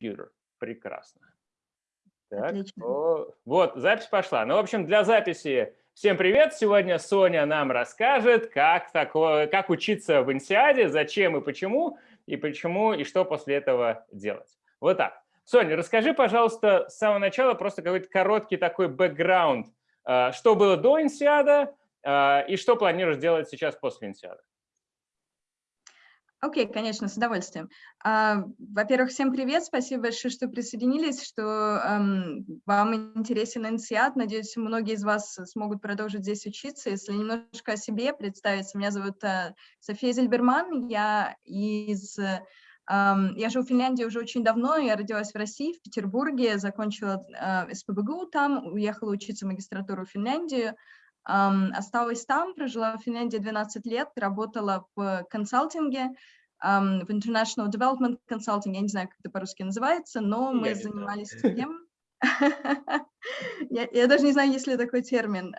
компьютер. Прекрасно. Так, о, вот, запись пошла. Ну, в общем, для записи всем привет. Сегодня Соня нам расскажет, как, такое, как учиться в Инсиаде, зачем и почему, и почему, и что после этого делать. Вот так. Соня, расскажи, пожалуйста, с самого начала просто какой-то короткий такой бэкграунд, а, что было до Инсиада а, и что планируешь делать сейчас после Инсиада. Окей, okay, конечно, с удовольствием. Uh, Во-первых, всем привет, спасибо большое, что присоединились, что um, вам интересен инсиат. Надеюсь, многие из вас смогут продолжить здесь учиться. Если немножко о себе представиться, меня зовут uh, София Зельберман, я из... Um, я живу в Финляндии уже очень давно, я родилась в России, в Петербурге, закончила uh, СПБГУ там, уехала учиться в магистратуру в Финляндию, осталась там, прожила в Финляндии 12 лет, работала в консалтинге, в International Development Consulting, я не знаю, как это по-русски называется, но мы я занимались тем... я, даже не знаю, есть ли такой термин.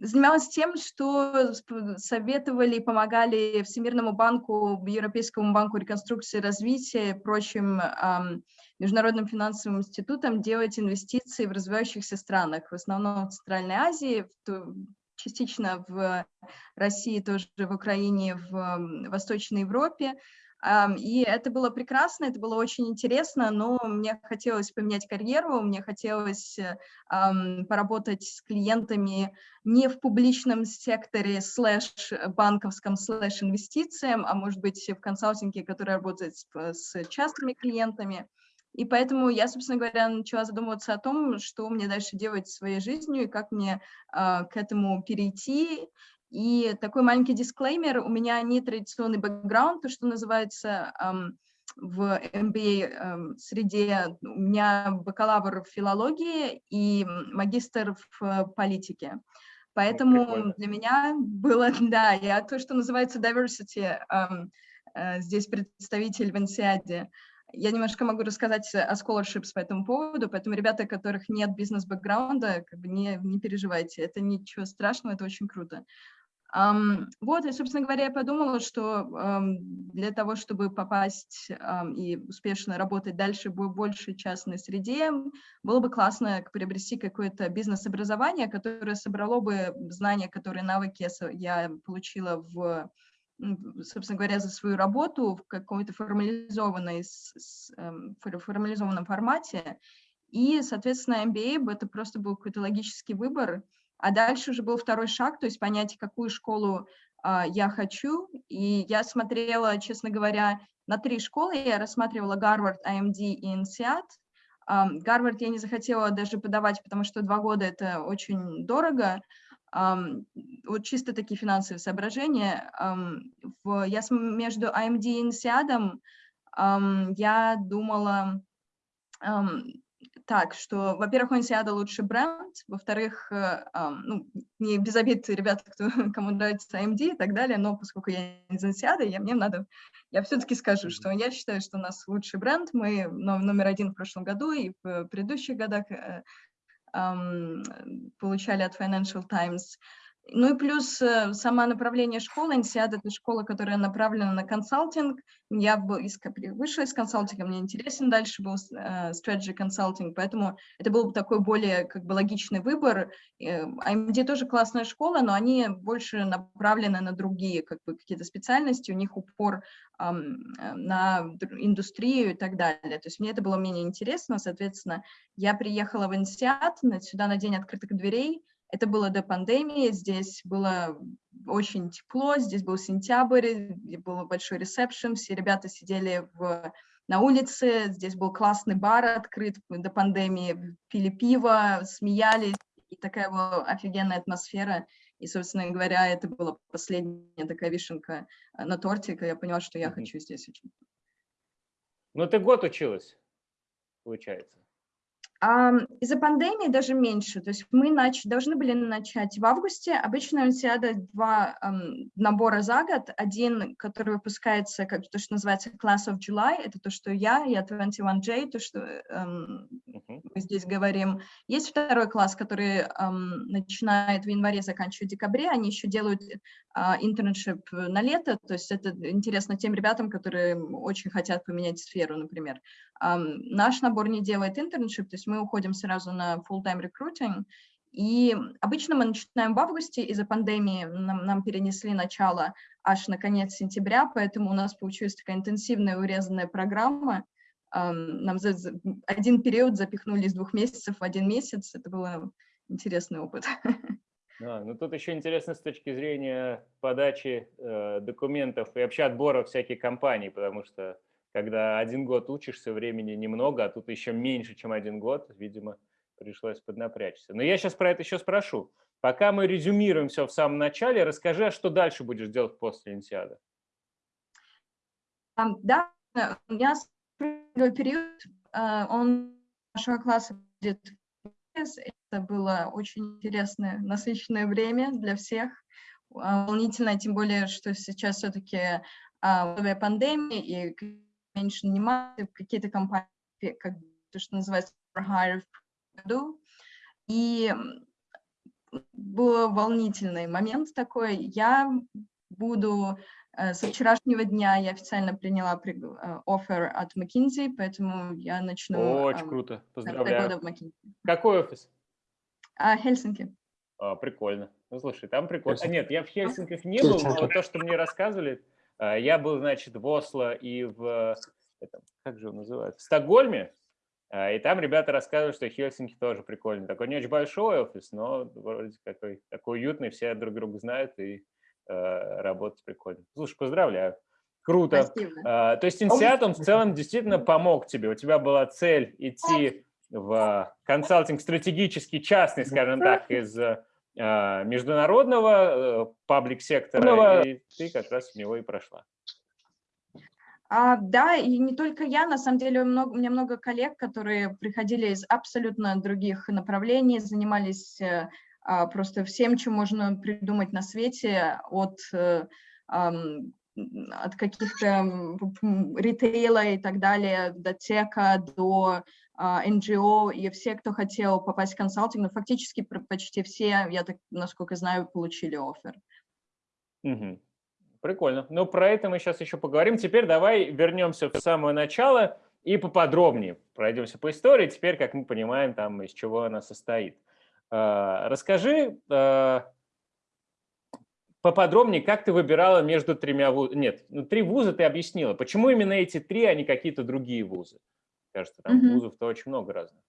Занималась тем, что советовали и помогали Всемирному банку, Европейскому банку реконструкции и развития и прочим международным финансовым институтам делать инвестиции в развивающихся странах, в основном в Центральной Азии, частично в России, тоже в Украине, в Восточной Европе. И это было прекрасно, это было очень интересно, но мне хотелось поменять карьеру, мне хотелось поработать с клиентами не в публичном секторе слэш банковском слэш инвестициям, а может быть в консалтинге, который работает с частными клиентами. И поэтому я, собственно говоря, начала задумываться о том, что мне дальше делать своей жизнью и как мне э, к этому перейти. И такой маленький дисклеймер, у меня не традиционный бэкграунд, то, что называется в MBA эм, у меня бакалавр в филологии и магистр в политике. Поэтому Прикольно. для меня было, да, я то, что называется diversity, э, здесь представитель в Инсиаде. Я немножко могу рассказать о scholarships по этому поводу, поэтому ребята, у которых нет бизнес-бэкграунда, как бы не, не переживайте, это ничего страшного, это очень круто. Вот, и, собственно говоря, я подумала, что для того, чтобы попасть и успешно работать дальше в большей частной среде, было бы классно приобрести какое-то бизнес-образование, которое собрало бы знания, которые навыки я получила в собственно говоря, за свою работу в какой-то формализованной, эм, формализованном формате. И, соответственно, MBA это просто был какой-то логический выбор. А дальше уже был второй шаг, то есть понять, какую школу а, я хочу. И я смотрела, честно говоря, на три школы. Я рассматривала Гарвард, AMD и INSEAD. Гарвард я не захотела даже подавать, потому что два года это очень дорого вот чисто такие финансовые соображения. В, я между AMD и INSEAD я думала так, что, во-первых, у INSEAD лучше бренд, во-вторых, э, ну, не без обид ребята, кто, кому нравится AMD и так далее, но поскольку я из INSEAD, я, мне надо, я все-таки скажу, что я считаю, что у нас лучший бренд, мы номер один в прошлом году и в предыдущих годах э, получали от Financial Times. Ну и плюс э, сама направление школы, INSEAD – это школа, которая направлена на консалтинг. Я из, вышла из консалтинга, мне интересен дальше был uh, strategy consulting, поэтому это был такой более как бы логичный выбор. IMD тоже классная школа, но они больше направлены на другие как бы какие-то специальности, у них упор um, на индустрию и так далее. То есть мне это было менее интересно, соответственно, я приехала в INSEAD сюда на день открытых дверей, это было до пандемии, здесь было очень тепло, здесь был сентябрь, был большой ресепшн, все ребята сидели в, на улице, здесь был классный бар открыт до пандемии, пили пиво, смеялись, и такая была офигенная атмосфера. И, собственно говоря, это была последняя такая вишенка на торте, когда я поняла, что я хочу здесь учиться. Ну, ты год училась, получается. Из-за пандемии даже меньше. То есть мы нач... должны были начать в августе. Обычно Универсиада два эм, набора за год. Один, который выпускается, как то, что называется Class of July, это то, что я, я 21J, то, что эм. Мы здесь говорим. Есть второй класс, который эм, начинает в январе, заканчивает в декабре. Они еще делают internship на лето. То есть это интересно тем ребятам, которые очень хотят поменять сферу, например. Наш набор не делает internship, то есть мы уходим сразу на full-time recruiting, и обычно мы начинаем в августе, из-за пандемии нам, нам перенесли начало аж на конец сентября, поэтому у нас получилась такая интенсивная урезанная программа. Нам за один период запихнули из двух месяцев в один месяц, это был интересный опыт. А, ну тут еще интересно с точки зрения подачи э, документов и вообще отбора всяких компаний, потому что когда один год учишься, времени немного, а тут еще меньше, чем один год, видимо, пришлось поднапрячься. Но я сейчас про это еще спрошу. Пока мы резюмируем все в самом начале, расскажи, а что дальше будешь делать после Инсиада? Да, у меня период, а, он нашего класса будет это было очень интересное, насыщенное время для всех, а, волнительно, тем более, что сейчас все-таки условия пандемии и меньше внимания, какие-то компании, как то, что называется hire году. И был волнительный момент такой. Я буду со вчерашнего дня я официально приняла э, офер от McKinsey, поэтому я начну... Очень э, круто, поздравляю. Какой офис? А, Хельсинки. А, прикольно. Ну, слушай, там прикольно. А, нет, я в Хельсинках не был, но то, что мне рассказывали, я был, значит, в Осло и в... Это, как же он называется? В Стокгольме, и там ребята рассказывают, что Хельсинки тоже прикольный. Такой не очень большой офис, но вроде какой, такой уютный, все друг друга знают и э, работать прикольно. Слушай, поздравляю. Круто. Спасибо. А, то есть Инсиатум в целом действительно помог тебе. У тебя была цель идти в консалтинг стратегический, частный, скажем так, из э, международного паблик-сектора, и ты как раз в него и прошла. А, да, и не только я, на самом деле много, у меня много коллег, которые приходили из абсолютно других направлений, занимались э, а, просто всем, чем можно придумать на свете, от, э, от каких-то ритейла и так далее, до тека, до NGO, а, и все, кто хотел попасть в консалтинг, ну, фактически почти все, я так, насколько знаю, получили офер. Угу. Прикольно. Ну, про это мы сейчас еще поговорим. Теперь давай вернемся в самое начало и поподробнее пройдемся по истории. Теперь, как мы понимаем, там из чего она состоит. А, расскажи а, поподробнее, как ты выбирала между тремя вузами. Нет, ну, три вуза ты объяснила. Почему именно эти три, а не какие-то другие вузы? Кажется, там -hmm. вузов-то очень много разных.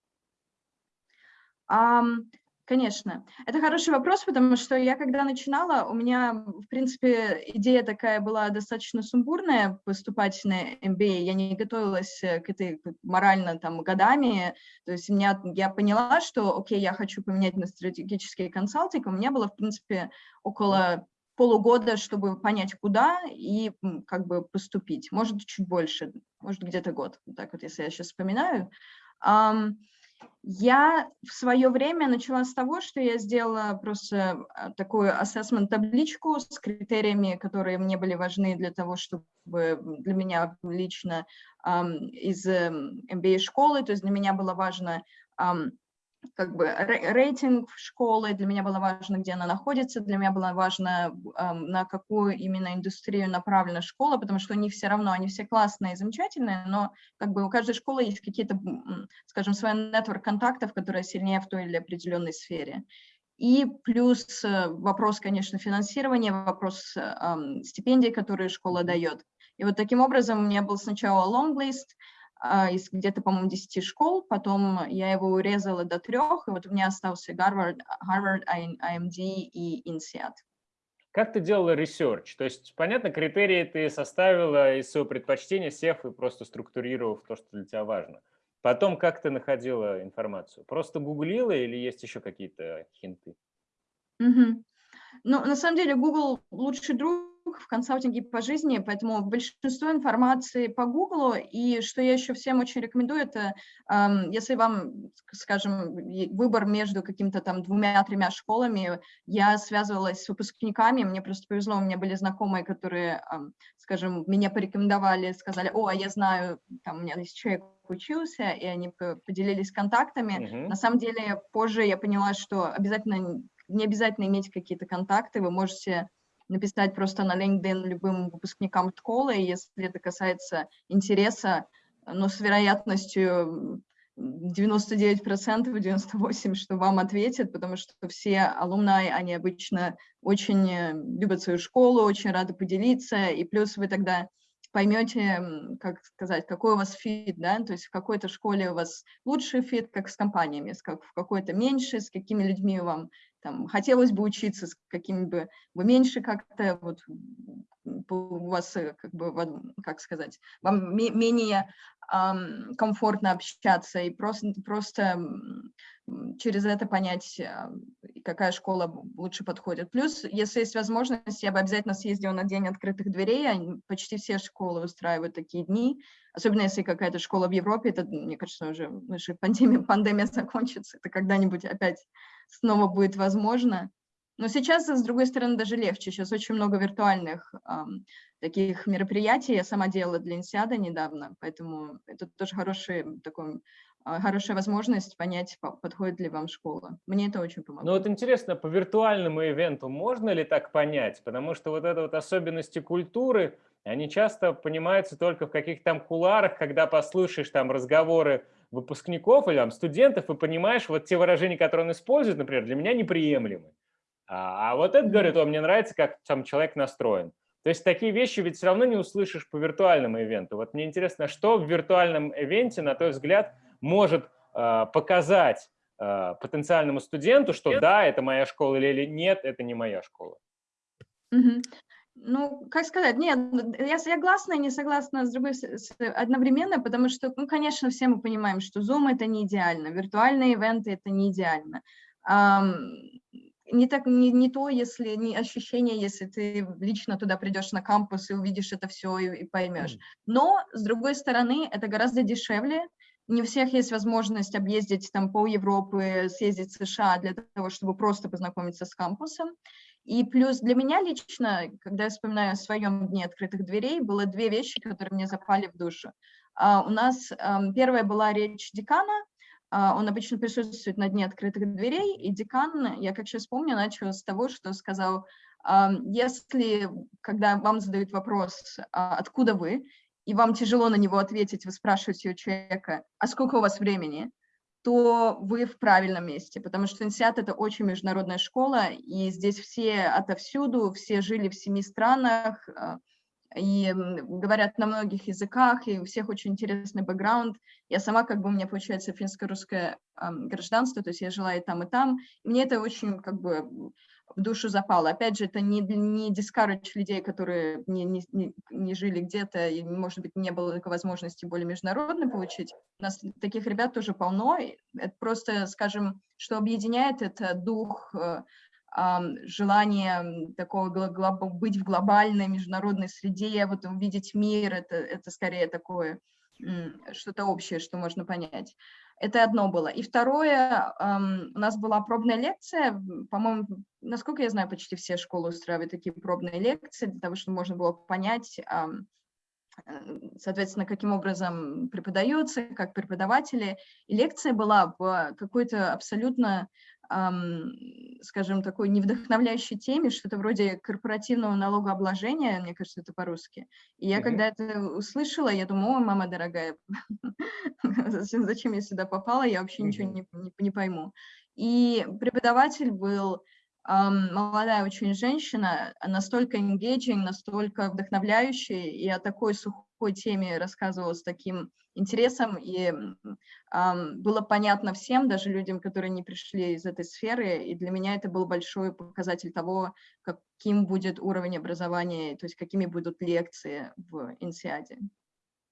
Um, Конечно. Это хороший вопрос, потому что я когда начинала, у меня, в принципе, идея такая была достаточно сумбурная поступать на MBA. Я не готовилась э, к этой морально там годами. То есть меня, я поняла, что, окей, я хочу поменять на стратегический консалтинг. У меня было, в принципе, около полугода, чтобы понять, куда и как бы поступить. Может, чуть больше, может, где-то год. Так вот, если я сейчас вспоминаю. Um, я в свое время начала с того, что я сделала просто а, такую assessment-табличку с критериями, которые мне были важны для того, чтобы для меня лично из MBA-школы, то есть для меня было важно как бы рейтинг школы, для меня было важно, где она находится, для меня было важно, на какую именно индустрию направлена школа, потому что они все равно, они все классные и замечательные, но как бы у каждой школы есть какие-то, скажем, свой нетворк контактов, которые сильнее в той или определенной сфере. И плюс э, вопрос, конечно, финансирования, вопрос э, стипендий, которые школа дает. И вот таким образом у меня был сначала long list, из где-то, по-моему, 10 школ, потом я его урезала до трех, и вот у меня остался Гарвард, Harvard, IMD и INSEAD. Как ты делала research? То есть, понятно, критерии ты составила из своего предпочтения, сев и просто структурировав то, что для тебя важно. Потом как ты находила информацию? Просто гуглила или есть еще какие-то хинты? Угу. Ну, на самом деле, Google лучший друг в консалтинге по жизни, поэтому большинство информации по Google, и что я еще всем очень рекомендую, это если вам, скажем, выбор между каким-то там двумя-тремя школами, я связывалась с выпускниками, мне просто повезло, у меня были знакомые, которые, скажем, меня порекомендовали, сказали, о, а я знаю, там у меня есть человек учился, и они поделились контактами. Uh -huh. На самом деле, позже я поняла, что обязательно не обязательно иметь какие-то контакты, вы можете написать просто на LinkedIn любым выпускникам школы, если это касается интереса, но с вероятностью 99%, 98%, что вам ответят, потому что все alumni, они обычно очень э, любят свою школу, очень рады поделиться, и плюс вы тогда поймете, как сказать, какой у вас fit, да, то есть в какой-то школе у вас лучший fit, как с компаниями, как в какой-то меньше, с какими людьми вам там хотелось бы учиться, с какими бы меньше как-то вот у вас э, как бы как сказать вам менее комфортно общаться и просто, просто через это понять, а, какая школа лучше подходит. Плюс, если есть возможность, я бы обязательно съездила на День открытых дверей, почти все школы устраивают такие дни, особенно если какая-то школа в Европе, это, мне кажется, уже, уже пандемия, пандемия закончится, это когда-нибудь опять снова будет возможно. Но сейчас, с другой стороны, даже легче. Сейчас очень много виртуальных эм, таких мероприятий. Я сама делала для Инсиада недавно, поэтому это тоже хороший, такой, э, хорошая возможность понять, подходит ли вам школа. Мне это очень помогло. Ну вот интересно, по виртуальному ивенту можно ли так понять? Потому что вот это вот особенности культуры, они часто понимаются только в каких-то там куларах, когда послушаешь там разговоры выпускников или там студентов и понимаешь, вот те выражения, которые он использует, например, для меня неприемлемы. А, а вот это говорит, о, мне нравится, как сам человек настроен. То есть такие вещи ведь все равно не услышишь по виртуальному ивенту. Вот мне интересно, что в виртуальном ивенте, на твой взгляд, может э, показать э, потенциальному студенту, что да, это моя школа, или нет, это не моя школа? Угу. Ну, как сказать, нет, я согласна и не согласна с другой с, одновременно, потому что, ну, конечно, все мы понимаем, что Zoom это не идеально, виртуальные ивенты это не идеально не, так, не, не то, если не ощущение, если ты лично туда придешь на кампус и увидишь это все и, и поймешь. Но, с другой стороны, это гораздо дешевле. Не у всех есть возможность объездить там пол Европы, съездить в США для того, чтобы просто познакомиться с кампусом. И плюс для меня лично, когда я вспоминаю о своем дне открытых дверей, было две вещи, которые мне запали в душу. Uh, у нас um, первая была речь декана, а, он обычно присутствует на дне открытых дверей, и декан, я как сейчас помню, начал с того, что сказал, если, когда вам задают вопрос, а, откуда вы, и вам тяжело на него ответить, вы спрашиваете у человека, а сколько у вас времени, то вы в правильном месте, потому что Инсиат – это очень международная школа, и здесь все отовсюду, все жили в семи странах, а, и говорят на многих языках, и у всех очень интересный бэкграунд. Я сама, как бы, у меня получается финско-русское э, гражданство, то есть я жила и там, и там, и мне это очень, как бы, в душу запало. Опять же, это не, не discourage людей, которые не, не, не жили где-то, и, может быть, не было такой возможности более международно получить. У нас таких ребят тоже полно. Это просто, скажем, что объединяет, это дух э, желание такого быть в глобальной международной среде, вот увидеть мир, это, это скорее такое что-то общее, что можно понять. Это одно было. И второе, у нас была пробная лекция, по-моему, насколько я знаю, почти все школы устраивают такие пробные лекции, для того, чтобы можно было понять, э, соответственно, каким образом преподается, как преподаватели. И лекция была в какой-то абсолютно скажем, такой невдохновляющей теме, что-то вроде корпоративного налогообложения, мне кажется, это по-русски. И я, mm -hmm. когда это услышала, я думаю, о, мама дорогая, зачем я сюда попала, я вообще mm -hmm. ничего не, не, не пойму. И преподаватель был молодая очень женщина, настолько engaging, настолько вдохновляющая, и о такой сухой теме рассказывала с таким интересом, и было понятно всем, даже людям, которые не пришли из этой сферы, и для меня это был большой показатель того, каким будет уровень образования, то есть какими будут лекции в Инсиаде.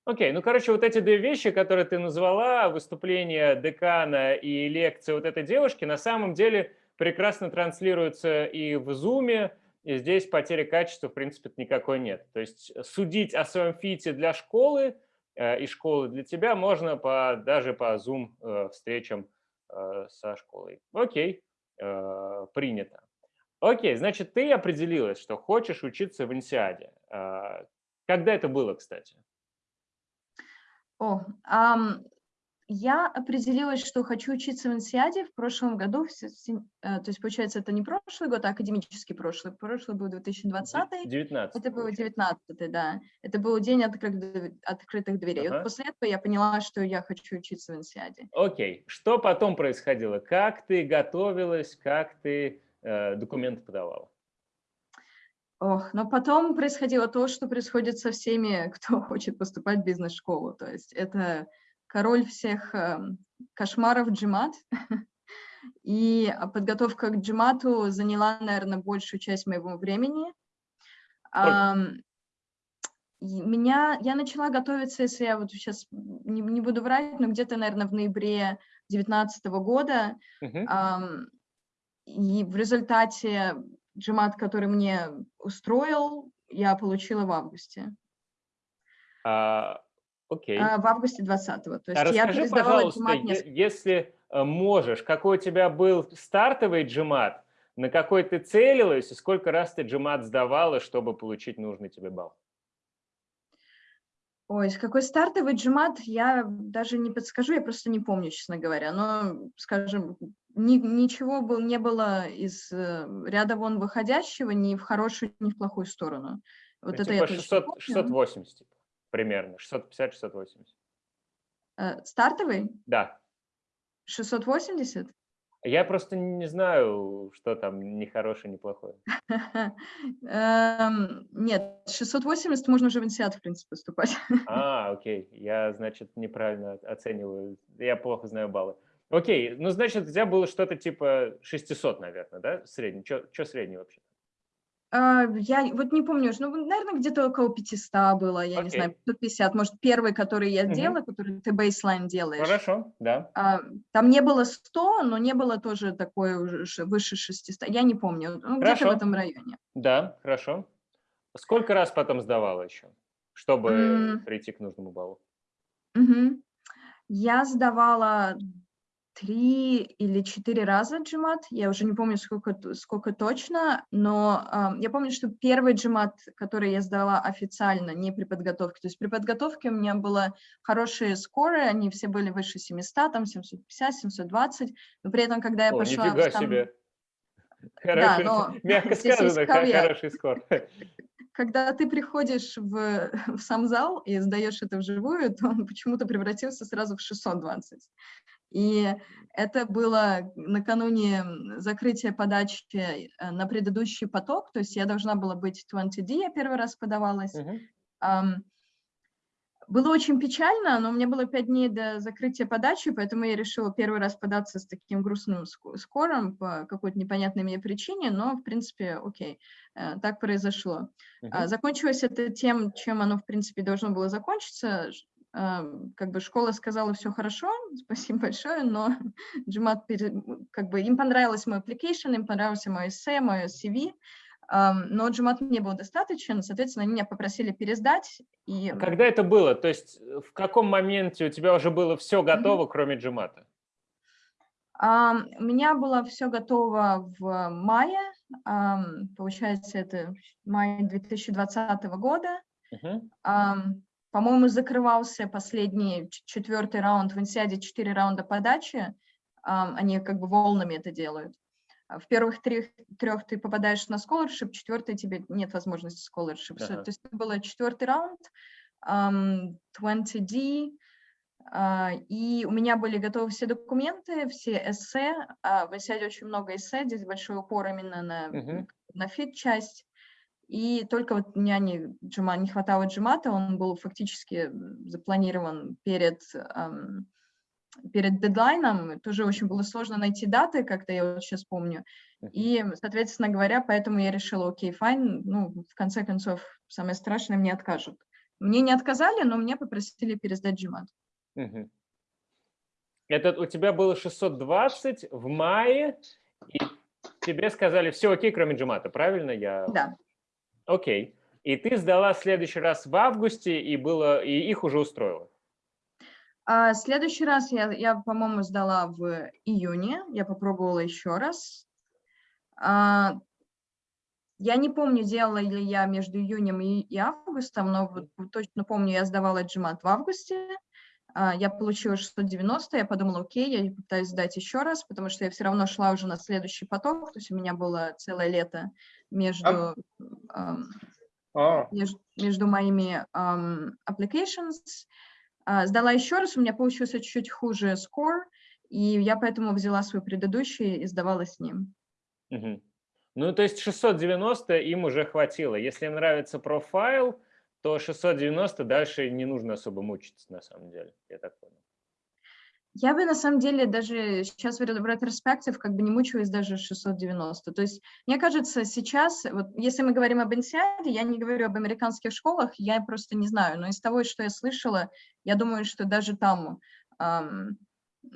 Окей, okay, ну, короче, вот эти две вещи, которые ты назвала, выступление декана и лекция вот этой девушки, на самом деле прекрасно транслируется и в Zoom, и здесь потери качества, в принципе, никакой нет. То есть судить о своем фите для школы э, и школы для тебя можно по, даже по Zoom э, встречам э, со школой. Окей, принято. Окей, значит, ты определилась, что хочешь учиться в Инсиаде. Когда это было, кстати? О, um, я определилась, что хочу учиться в Инсиаде в прошлом году, э, то есть, получается, это не прошлый год, а академический прошлый. Прошлый был 2020. 19. Это был 19, да. Это был день открытых, открытых дверей. Ага. Вот после этого я поняла, что я хочу учиться в Инсиаде. Окей. Что потом происходило? Как ты готовилась, как ты э, документы подавала? Ох, но потом происходило то, что происходит со всеми, кто хочет поступать в бизнес-школу. То есть это король всех эм, кошмаров джимат. И подготовка к джимату заняла, наверное, большую часть моего времени. Меня, я начала готовиться, если я вот сейчас не, не буду врать, но где-то, наверное, в ноябре 2019 года. Uh -huh. и в результате джимат, который мне устроил, я получила в августе. Uh, Окей. Okay. в августе 20-го. То есть а я расскажи, пожалуйста, несколько... если э, можешь, какой у тебя был стартовый джимат, на какой ты целилась и сколько раз ты джимат сдавала, чтобы получить нужный тебе балл? Ой, какой стартовый джимат, я даже не подскажу, я просто не помню, честно говоря. Но, скажем, ни, ничего был, не было из э, ряда вон выходящего ни в хорошую, ни в плохую сторону. Вот ну, это типа я 600, 680, типа примерно, 650-680. Э, стартовый? Да. 680? Я просто не знаю, что там ни хорошее, ни плохое. Эм, нет, 680 можно уже в инсиат, в принципе, поступать. А, окей. Я, значит, неправильно оцениваю. Я плохо знаю баллы. Окей, ну, значит, у тебя было что-то типа 600, наверное, да, средний? Что средний вообще? А, я вот не помню, ну, наверное, где-то около 500 было, я okay. не знаю, 550. Может, первый, который я делала, uh который ты бейслайн делаешь. Хорошо, да. А, там не было 100, но не было тоже такое уже выше 600. Я не помню, ну, где-то в этом районе. Да, хорошо. Сколько раз потом сдавала еще, чтобы mm. прийти к нужному баллу? Mm -hmm. Я сдавала три или четыре раза джимат, я уже не помню, сколько, сколько точно, но э, я помню, что первый джимат, который я сдала официально, не при подготовке, то есть при подготовке у меня было хорошие скоры, они все были выше 700, там 750, 720, но при этом, когда я О, пошла... нифига в себе! Хороший, да, но мягко сказано, хороший скор. Когда ты приходишь в, в сам зал и сдаешь это вживую, то он почему-то превратился сразу в 620. И это было накануне закрытия подачи э, на предыдущий поток, то есть я должна была быть 20D, я первый раз подавалась. Uh -huh. было очень печально, но у меня было пять дней до закрытия подачи, поэтому я решила первый раз податься с таким грустным скором по какой-то непонятной мне причине, но, в принципе, окей, э, так произошло. Uh -huh. Закончилось это тем, чем оно, в принципе, должно было закончиться, как бы школа сказала, все хорошо, спасибо большое, но Джимат, как бы им понравилось мой application, им понравился мой эссе, мой CV, но Джимат не был достаточен, соответственно, они меня попросили пересдать. И... А когда это было? То есть в каком моменте у тебя уже было все готово, mm -hmm. кроме Джимата? У меня было все готово в мае, получается, это май 2020 года. Uh -huh. По-моему, закрывался последний четвертый раунд в Инсиаде, четыре раунда подачи. Они как бы волнами это делают. А в первых трех, трех ты попадаешь на scholarship, четвертый тебе нет возможности scholarship. -huh. То есть это был четвертый раунд, um, 20D, uh, и у меня были готовы все документы, все эссе. Uh, в INSEAD е очень много эссе, здесь большой упор именно на, uh -huh. на fit -часть. И только вот мне не, джима, не хватало GMAT а, он был фактически запланирован перед, эм, перед дедлайном, тоже очень было сложно найти даты, как-то я вот сейчас помню. И, соответственно говоря, поэтому я решила, окей, fine, ну, в конце концов, самое страшное, мне откажут. Мне не отказали, но мне попросили пересдать джимат. Это у тебя было 620 в мае, и тебе сказали, все окей, кроме джимата, правильно я? Да. Окей. И ты сдала в следующий раз в августе, и, было, и их уже устроило? А, следующий раз я, я по-моему, сдала в июне. Я попробовала еще раз. А, я не помню, делала ли я между июнем и, и августом, но вот, точно помню, я сдавала джимат в августе. я получила 690, я подумала, окей, я пытаюсь сдать еще раз, потому что я все равно шла уже на следующий поток, то есть у меня было целое лето между, um, oh. между, между моими um, applications. Uh, сдала еще раз, у меня получился чуть-чуть хуже score, и я поэтому взяла свой предыдущий и сдавала с ним. Uh -huh. Ну, то есть 690 им уже хватило. Если им нравится профайл, то 690 дальше не нужно особо мучиться, на самом деле, я так понял. Я бы на самом деле даже сейчас в ретроспектив как бы не мучилась даже 690. То есть мне кажется сейчас, вот если мы говорим об инсиаде, я не говорю об американских школах, я просто не знаю, но из того, что я слышала, я думаю, что даже там эм,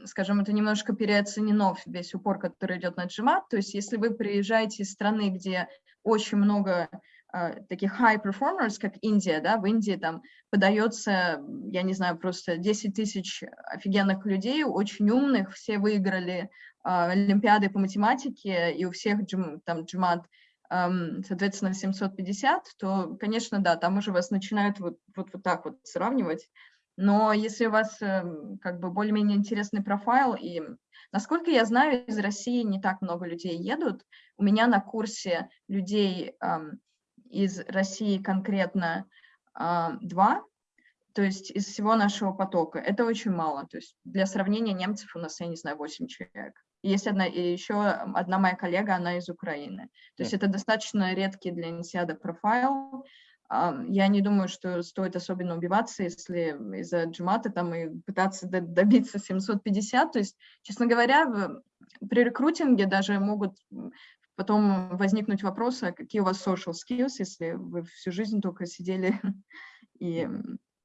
скажем, это немножко переоценено весь упор, который идет на GMAT. То есть если вы приезжаете из страны, где очень много таких high performers, как Индия, да, в Индии там подается, я не знаю, просто 10 тысяч офигенных людей, очень умных, все выиграли uh, Олимпиады по математике, и у всех там GMAT um, соответственно, 750, то, конечно, да, там уже вас начинают вот, вот, вот так вот сравнивать. Но если у вас эм, как бы более-менее интересный профайл, и насколько я знаю, из России не так много людей едут. У меня на курсе людей эм, из России конкретно э, два, то есть из всего нашего потока. Это очень мало. То есть для сравнения немцев у нас, я не знаю, 8 человек. Есть одна, и еще одна моя коллега, она из Украины. То есть это достаточно редкий для инсиада профайл. Я не думаю, что стоит особенно убиваться, если из-за джимата там и пытаться добиться 750. То есть, честно говоря, при рекрутинге даже могут потом возникнуть вопросы, а какие у вас social skills, если вы всю жизнь только сидели и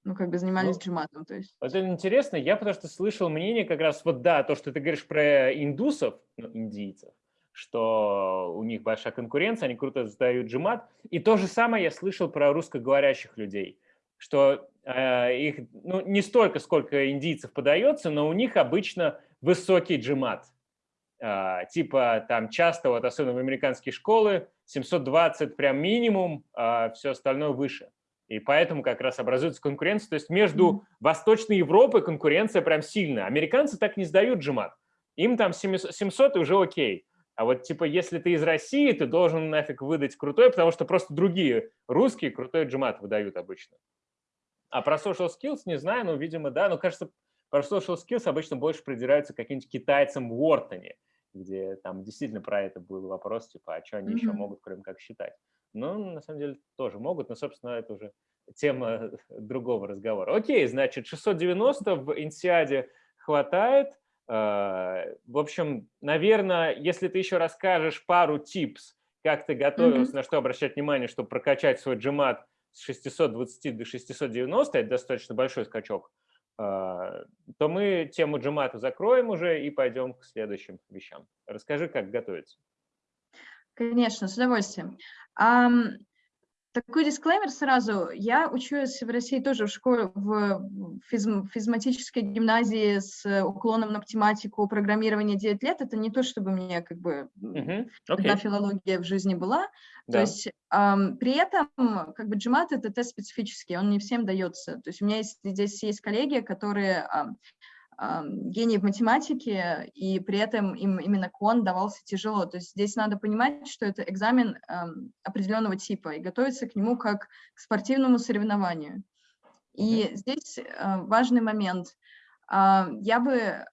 ну, как бы занимались ну, джиматом, то есть. Это интересно, я потому что слышал мнение как раз, вот да, то, что ты говоришь про индусов, ну, индийцев, что у них большая конкуренция, они круто сдают джимат. И то же самое я слышал про русскоговорящих людей, что э, их ну, не столько, сколько индийцев подается, но у них обычно высокий джимат. Э, типа там часто, вот особенно в американские школы, 720 прям минимум, а все остальное выше. И поэтому как раз образуется конкуренция. То есть между mm -hmm. Восточной Европой конкуренция прям сильная. Американцы так не сдают джимат. Им там 700 и уже окей. А вот типа, если ты из России, ты должен нафиг выдать крутой, потому что просто другие русские крутой джимат выдают обычно. А про social skills не знаю, но, видимо, да. Но, кажется, про social skills обычно больше придираются каким-нибудь китайцам в Уортоне, где там действительно про это был вопрос, типа, а что они mm -hmm. еще могут, кроме как считать. Ну, на самом деле, тоже могут, но, собственно, это уже тема другого разговора. Окей, значит, 690 в Инсиаде хватает. Э, в общем, наверное, если ты еще расскажешь пару типс, как ты готовился, mm -hmm. на что обращать внимание, чтобы прокачать свой джимат с 620 до 690, это достаточно большой скачок, то мы тему джимата закроем уже и пойдем к следующим вещам. Расскажи, как готовиться. Конечно, с удовольствием. Такой дисклеймер сразу. Я учусь в России тоже в школе, в физм, физматической гимназии с уклоном на математику, программирование 9 лет. Это не то, чтобы меня как бы -huh. okay. одна филология в жизни была. Да. То есть эм, при этом как бы GMAT это тест специфический, он не всем дается. То есть у меня есть, здесь есть коллеги, которые эм, гений в математике, и при этом им именно кон давался тяжело. То есть здесь надо понимать, что это экзамен определенного типа, и готовиться к нему как к спортивному соревнованию. И здесь э, важный момент. Я бы э,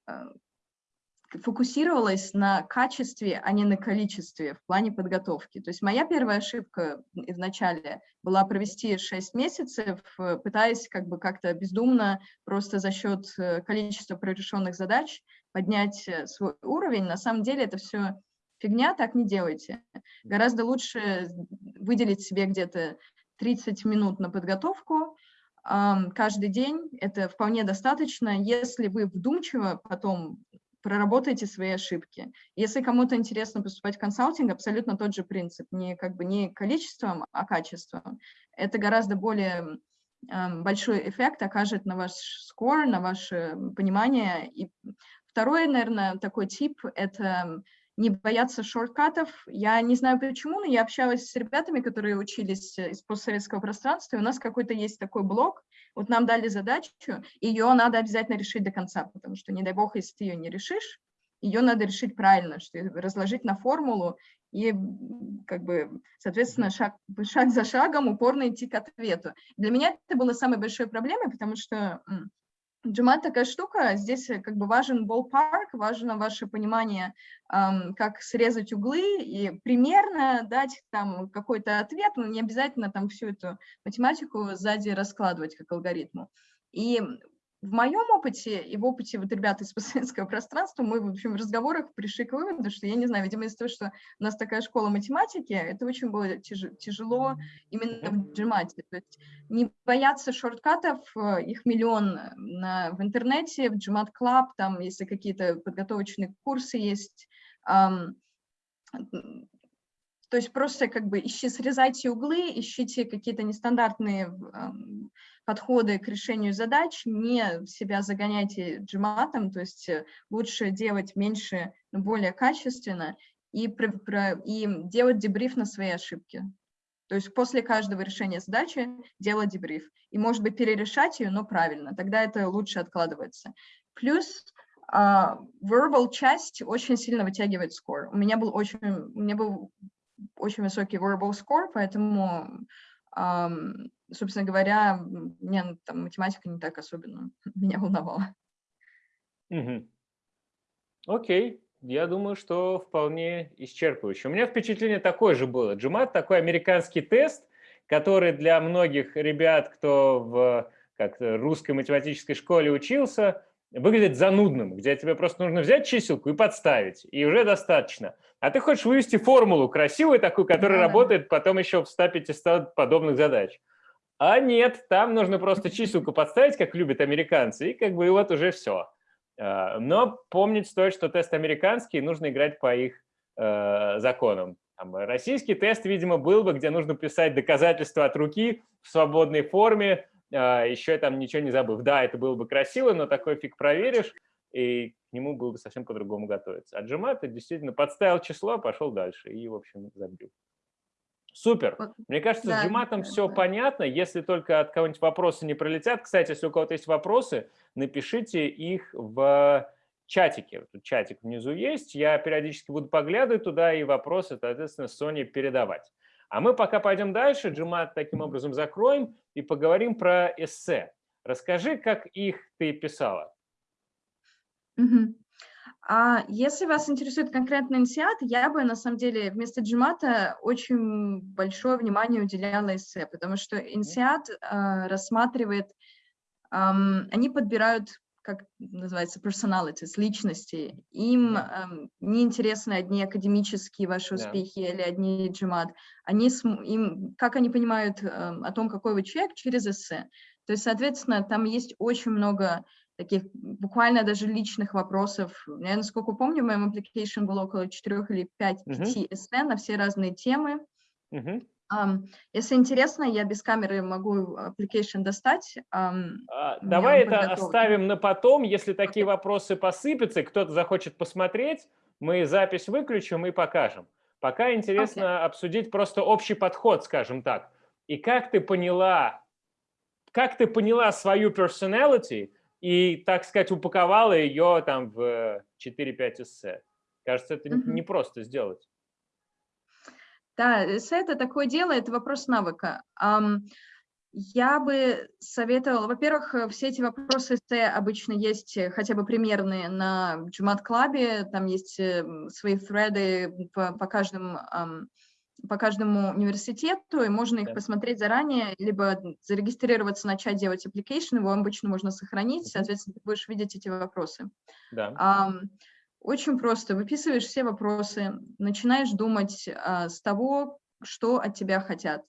фокусировалась на качестве, а не на количестве в плане подготовки. То есть моя первая ошибка в была провести 6 месяцев, э, пытаясь как бы как-то бездумно просто за счет э, количества прорешенных задач поднять э, свой уровень. На самом деле это все фигня, так не делайте. Гораздо лучше выделить себе где-то 30 минут на подготовку, каждый день, это вполне достаточно, если вы вдумчиво потом проработайте свои ошибки. Если кому-то интересно поступать в консалтинг, абсолютно тот же принцип, не как бы не количеством, а качеством. Это гораздо более э, большой эффект окажет на ваш скор, на ваше понимание. И второй, наверное, такой тип – это не бояться шорткатов. Я не знаю почему, но я общалась с ребятами, которые учились из постсоветского пространства, и у нас какой-то есть такой блок, Вот нам дали задачу, ее надо обязательно решить до конца, потому что, не дай бог, если ты ее не решишь, ее надо решить правильно, что разложить на формулу и, как бы, соответственно, шаг, шаг за шагом упорно идти к ответу. Для меня это было самой большой проблемой, потому что Джимат такая штука, здесь э, как бы важен ballpark, важно ваше понимание, как срезать углы и примерно дать там какой-то ответ, но не обязательно там всю эту математику сзади раскладывать как алгоритму. И в моем опыте и в опыте вот ребят из постсоветского пространства мы, в общем, в разговорах пришли к выводу, что, я не знаю, видимо, из-за того, что у нас такая школа математики, это очень было тяжело именно в джимате. То есть не бояться шорткатов, э, их миллион на, в интернете, в Gmat Club, там, если какие-то подготовочные курсы есть, то есть просто как бы ищи, срезайте углы, ищите какие-то нестандартные эм, подходы к решению задач, не себя загоняйте джиматом, то есть э, лучше делать меньше, но более качественно, и, и делать дебриф на свои ошибки. То есть после каждого решения задачи делать дебриф. И, может быть, перерешать ее, но правильно. Тогда это лучше откладывается. Плюс uh, verbal часть очень сильно вытягивает скор. У меня был очень, у меня был очень высокий verbal score, поэтому собственно говоря, мне там математика не так особенно меня волновала. Угу. Окей, я думаю, что вполне исчерпывающе. У меня впечатление такое же было. GMAT – такой американский тест, который для многих ребят, кто в как русской математической школе учился, выглядит занудным, где тебе просто нужно взять чиселку и подставить, и уже достаточно. А ты хочешь вывести формулу красивую такую, которая да. работает потом еще в 100-500 подобных задач. А нет, там нужно просто чиселку подставить, как любят американцы, и как бы и вот уже все. А, но помнить стоит, что тест американский, нужно играть по их э, законам. Там, российский тест, видимо, был бы, где нужно писать доказательства от руки в свободной форме, а, еще там ничего не забыв. Да, это было бы красиво, но такой фиг проверишь, и к нему было бы совсем по-другому готовиться. А Джимат действительно подставил число, пошел дальше и, в общем, забил. Супер. Мне кажется, да, с Джиматом да, все да. понятно. Если только от кого-нибудь вопросы не пролетят. Кстати, если у кого-то есть вопросы, напишите их в чатике. Тут чатик внизу есть. Я периодически буду поглядывать туда и вопросы, соответственно, Соне передавать. А мы пока пойдем дальше, Джимат таким образом закроем и поговорим про эссе. Расскажи, как их ты писала. Угу. А если вас интересует конкретно инсиат, я бы на самом деле вместо джимата очень большое внимание уделяла эссе, потому что инсиат э, рассматривает, э, они подбирают как называется, personalities, личности. Им эм, не интересны одни академические ваши успехи yeah. или одни джимат. Они, им, как они понимают эм, о том, какой вы человек, через эссе. То есть, соответственно, там есть очень много таких буквально даже личных вопросов. Я, насколько помню, в моем application было около 4 или 5 uh -huh. эссе на все разные темы. Uh -huh. Um, если интересно, я без камеры могу application достать. Um, Давай это оставим на потом. Если такие okay. вопросы посыпятся, кто-то захочет посмотреть, мы запись выключим и покажем. Пока интересно okay. обсудить просто общий подход, скажем так. И как ты поняла, как ты поняла свою personality и, так сказать, упаковала ее там в 4-5 эссе? Кажется, это mm -hmm. не просто сделать. Да, эссе – это такое дело, это вопрос навыка. Я бы советовала, во-первых, э, все эти вопросы эссе обычно есть э, хотя бы примерные на Джумат Клабе, там есть э, свои threады по, по, каждому, по каждому университету, и можно их посмотреть заранее, либо зарегистрироваться, начать делать application, его обычно можно сохранить, соответственно, ты будешь видеть эти вопросы. Да. Очень просто. Выписываешь все вопросы, начинаешь думать а, с того, что от тебя хотят.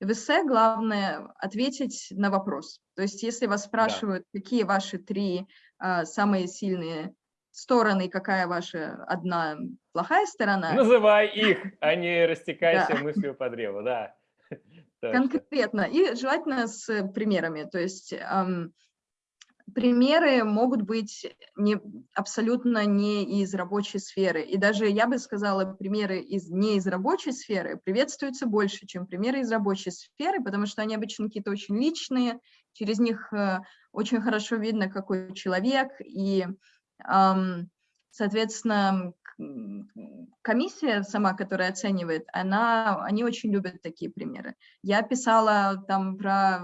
В эссе главное ответить на вопрос. То есть если вас спрашивают, да. какие ваши три а, самые сильные стороны, какая ваша одна плохая сторона. Называй их, а не растекайся да. мыслью по древу, да. Конкретно. И желательно с примерами. То есть примеры могут быть не абсолютно не из рабочей сферы. И даже, я бы сказала, примеры из, не из рабочей сферы приветствуются больше, чем примеры из рабочей сферы, потому что они обычно какие-то очень личные, через них э, очень хорошо видно, какой человек, и, соответственно, комиссия сама, которая оценивает, она, они очень любят такие примеры. Я писала там про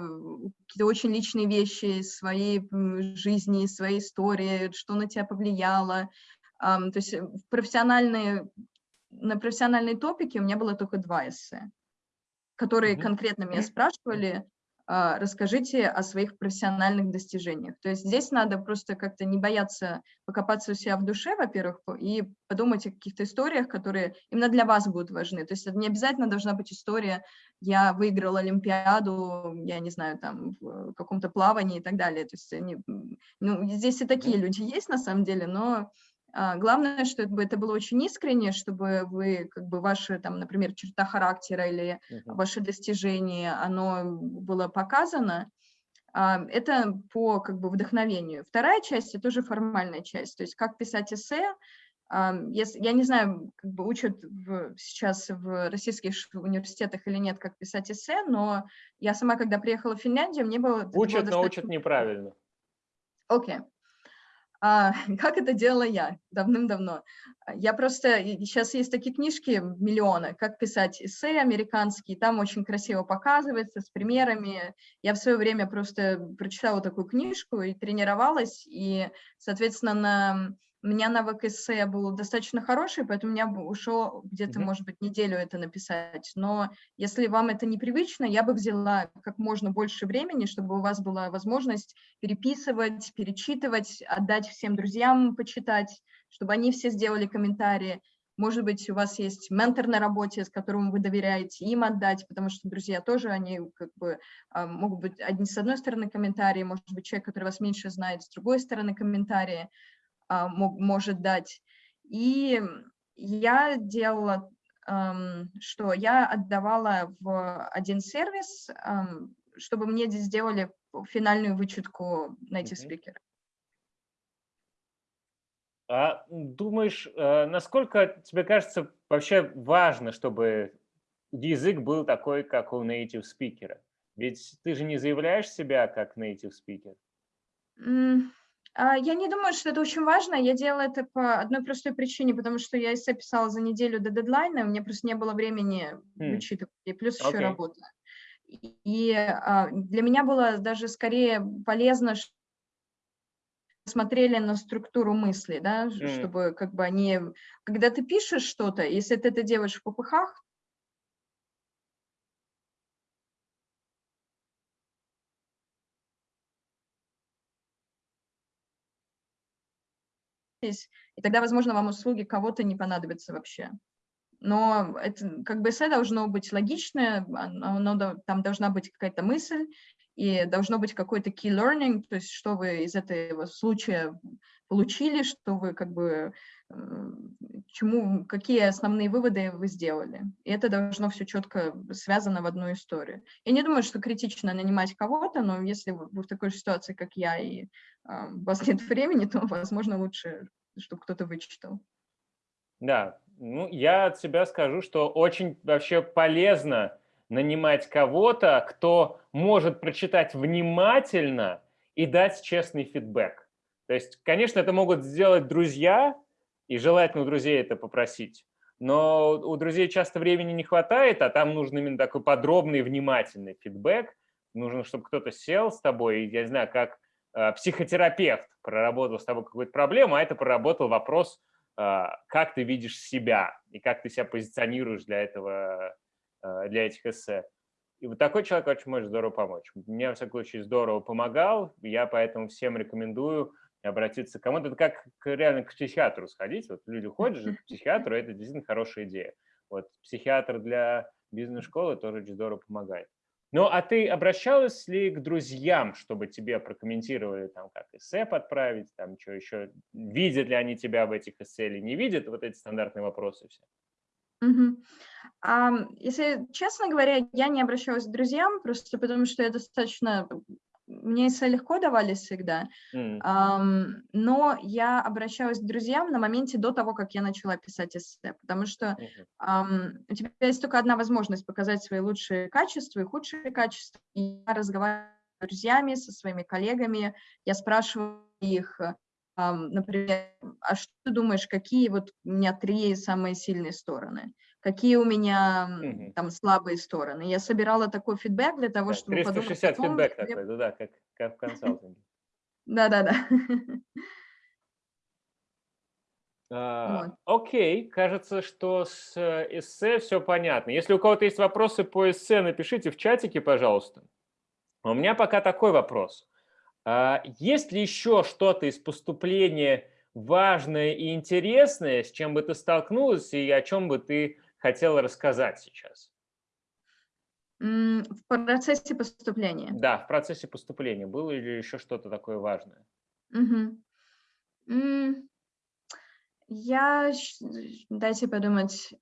какие-то очень личные вещи из своей жизни, из своей истории, что на тебя повлияло. То есть в профессиональные, на профессиональные топики у меня было только два эссе, которые конкретно меня спрашивали, расскажите о своих профессиональных достижениях. То есть здесь надо просто как-то не бояться покопаться у себя в душе, во-первых, и подумать о каких-то историях, которые именно для вас будут важны. То есть это не обязательно должна быть история «я выиграл Олимпиаду, я не знаю, там, в каком-то плавании» и так далее. То есть они, ну, здесь и такие люди есть на самом деле, но а, главное, чтобы это было очень искренне, чтобы вы, как бы, ваши, там, например, черта характера или uh -huh. ваше достижение, оно было показано. А, это по, как бы, вдохновению. Вторая часть – это тоже формальная часть, то есть как писать эссе. А, я не знаю, как бы учат в, сейчас в российских университетах или нет, как писать эссе, но я сама, когда приехала в Финляндию, мне было... Учат, было достаточно... но учат неправильно. Окей. Okay. А, как это делала я давным-давно? Я просто, сейчас есть такие книжки, миллионы, как писать эссе американские, там очень красиво показывается, с примерами. Я в свое время просто прочитала такую книжку и тренировалась, и, соответственно, на у меня навык эссе был достаточно хороший, поэтому у меня ушло где-то, mm -hmm. может быть, неделю это написать. Но если вам это непривычно, я бы взяла как можно больше времени, чтобы у вас была возможность переписывать, перечитывать, отдать всем друзьям почитать, чтобы они все сделали комментарии. Может быть, у вас есть ментор на работе, с которым вы доверяете, им отдать, потому что друзья тоже, они как бы а, могут быть одни с одной стороны комментарии, может быть, человек, который вас меньше знает, с другой стороны комментарии. А, может дать. И я делала, что я отдавала в один сервис, чтобы мне сделали финальную вычетку native speaker. А думаешь, э, насколько тебе кажется вообще важно, чтобы язык был такой, как у native speaker? Ведь ты же не заявляешь себя как native speaker. А, я не думаю, что это очень важно. Я делала это по одной простой причине, потому что я эссе писала за неделю до дедлайна, у меня просто не было времени mm. вычитывать, и плюс okay. еще работа. И а, для меня было даже скорее полезно, что смотрели на структуру мысли, да, mm. чтобы как бы они... Когда ты пишешь что-то, если ты это делаешь в попыхах, и тогда, возможно, вам услуги кого-то не понадобятся вообще. Но это, как бы эссе должно быть логичное, оно, оно, там должна быть какая-то мысль, и должно быть какой-то key learning, то есть что вы из этого случая получили, что вы как бы, чему, какие основные выводы вы сделали. И это должно все четко связано в одну историю. Я не думаю, что критично нанимать кого-то, но если вы в такой ситуации, как я, и а, у вас нет времени, то, возможно, лучше, чтобы кто-то вычитал. Да, ну, я от себя скажу, что очень вообще полезно нанимать кого-то, кто может прочитать внимательно и дать честный фидбэк. То есть, конечно, это могут сделать друзья, и желательно у друзей это попросить, но у друзей часто времени не хватает, а там нужен именно такой подробный, внимательный фидбэк. Нужно, чтобы кто-то сел с тобой, я не знаю, как психотерапевт проработал с тобой какую-то проблему, а это проработал вопрос, э, как ты видишь себя и как ты себя позиционируешь для этого Э, для этих эссе. И вот такой человек очень может здорово помочь. Мне, во всяком случае, здорово помогал, я поэтому всем рекомендую обратиться к кому-то. Это как реально к психиатру сходить. Вот люди ходят же к психиатру, это действительно хорошая идея. Вот психиатр для бизнес-школы тоже очень здорово помогает. Ну, а ты обращалась ли к друзьям, чтобы тебе прокомментировали, там, как эссе подправить, там, что еще, видят ли они тебя в этих эссе или не видят, вот эти стандартные вопросы все? Угу. А, если честно говоря, я не обращалась к друзьям, просто потому что я достаточно мне эссе легко давались всегда, mm. um, но я обращалась к друзьям на моменте до того, как я начала писать эссе, потому что um, у тебя есть только одна возможность показать свои лучшие качества и худшие качества. И я разговариваю с друзьями, со своими коллегами, я спрашиваю их, um, например, а что ты думаешь, какие вот у меня три самые сильные стороны? Какие у меня угу. там слабые стороны. Я собирала такой фидбэк для того, да, чтобы 360 подумать фидбэк где... такой, да, как, как в консалтинге. Да-да-да. А, окей, кажется, что с э, эссе все понятно. Если у кого-то есть вопросы по эссе, напишите в чатике, пожалуйста. У меня пока такой вопрос. А, есть ли еще что-то из поступления важное и интересное, с чем бы ты столкнулась и о чем бы ты хотела рассказать сейчас? В процессе поступления. Да, в процессе поступления. Было ли еще что-то такое важное? Угу. Я, дайте подумать,